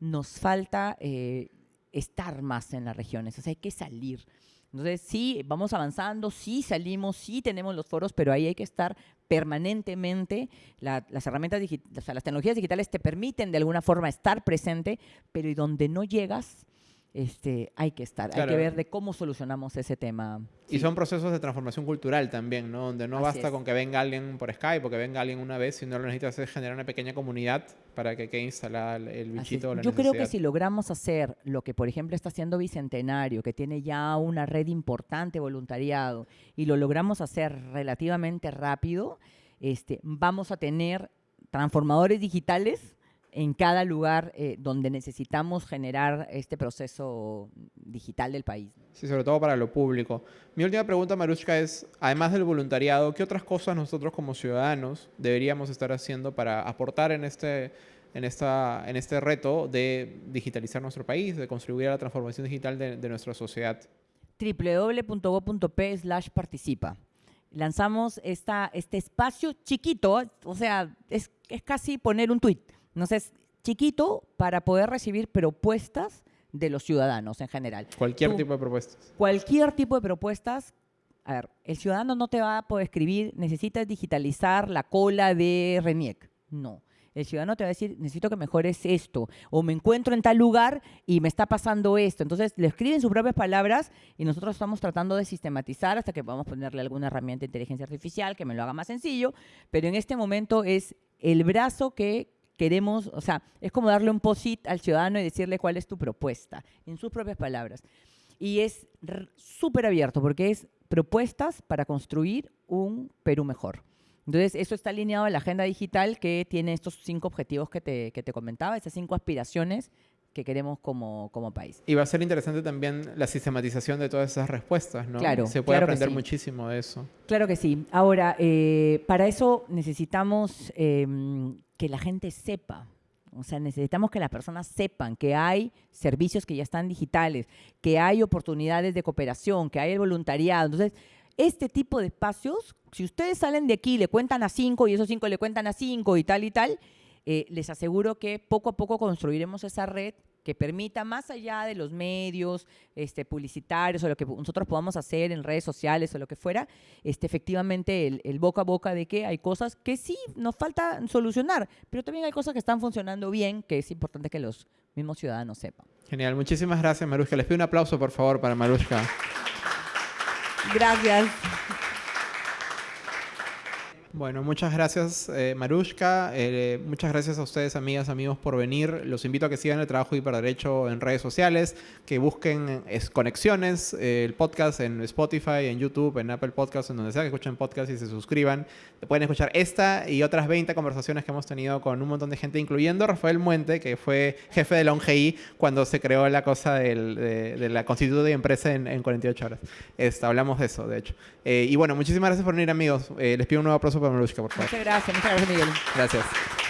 nos falta eh, estar más en las regiones, o sea, hay que salir. Entonces, sí, vamos avanzando, sí salimos, sí tenemos los foros, pero ahí hay que estar permanentemente. las herramientas digitales, o sea, las tecnologías digitales te permiten de alguna forma estar presente, pero y donde no llegas, este, hay que estar, hay que ver de cómo solucionamos ese tema. Y son procesos de transformación cultural también, ¿no? Donde no basta con que venga alguien por Skype o que venga alguien una vez, sino lo necesitas es generar una pequeña comunidad para que quede instalada el bichito. Yo creo que si logramos hacer lo que, por ejemplo, está haciendo Bicentenario, que tiene ya una red importante voluntariado, y lo logramos hacer relativamente rápido, este, vamos a tener transformadores digitales en cada lugar eh, donde necesitamos generar este proceso digital del país. Sí, sobre todo para lo público. Mi última pregunta, Marushka, es, además del voluntariado, ¿qué otras cosas nosotros como ciudadanos deberíamos estar haciendo para aportar en este, en esta, en este reto de digitalizar nuestro país, de contribuir a la transformación digital de, de nuestra sociedad? www.go.p slash participa lanzamos esta, este espacio chiquito, o sea, es, es casi poner un tuit entonces, chiquito para poder recibir propuestas de los ciudadanos en general. Cualquier tipo de propuestas. Cualquier tipo de propuestas. A ver, el ciudadano no te va a poder escribir, necesitas digitalizar la cola de RENIEC. No. El ciudadano te va a decir, necesito que mejores esto, o me encuentro en tal lugar y me está pasando esto. Entonces, le escriben sus propias palabras y nosotros estamos tratando de sistematizar hasta que podamos ponerle alguna herramienta de inteligencia artificial que me lo haga más sencillo, pero en este momento es el brazo que queremos, o sea, es como darle un posit al ciudadano y decirle cuál es tu propuesta, en sus propias palabras. Y es súper abierto porque es propuestas para construir un Perú mejor. Entonces, eso está alineado a la agenda digital que tiene estos cinco objetivos que te, que te comentaba, esas cinco aspiraciones que queremos como, como, país. Y va a ser interesante también la sistematización de todas esas respuestas, ¿no? Claro. Se puede aprender muchísimo de eso. Claro que sí. Ahora, eh, para eso necesitamos em, que la gente sepa. O sea, necesitamos que las personas sepan que hay servicios que ya están digitales, que hay oportunidades de cooperación, que hay el voluntariado. Entonces, este tipo de espacios, si ustedes salen de aquí, le cuentan a cinco y esos cinco le cuentan a cinco y tal y tal, eh, les aseguro que poco a poco construiremos esa red que permita, más allá de los medios este, publicitarios o lo que nosotros podamos hacer en redes sociales o lo que fuera, este, efectivamente el, boca a boca de que hay cosas que sí nos falta solucionar, pero también hay cosas que están funcionando bien, que es importante que los mismos ciudadanos sepan. Genial, muchísimas gracias Marushka. Les pido un aplauso por favor para Marushka. Gracias. Bueno, muchas gracias eh, Marushka, eh, muchas gracias a ustedes amigas, amigos por venir. Los invito a que sigan el trabajo de Hiperderecho en redes sociales, que busquen es, conexiones, eh, el podcast en Spotify, en YouTube, en Apple Podcasts, en donde sea que escuchen podcast y se suscriban. Pueden escuchar esta y otras 20 conversaciones que hemos tenido con un montón de gente, incluyendo Rafael Muente, que fue jefe de la ONGI cuando se creó la cosa de, la constitución de empresa en, 48 horas. Esta, hablamos de eso, de hecho. y bueno, muchísimas gracias por venir amigos. les pido un nuevo aplauso Muchas gracias, muchas gracias, Miguel. Gracias.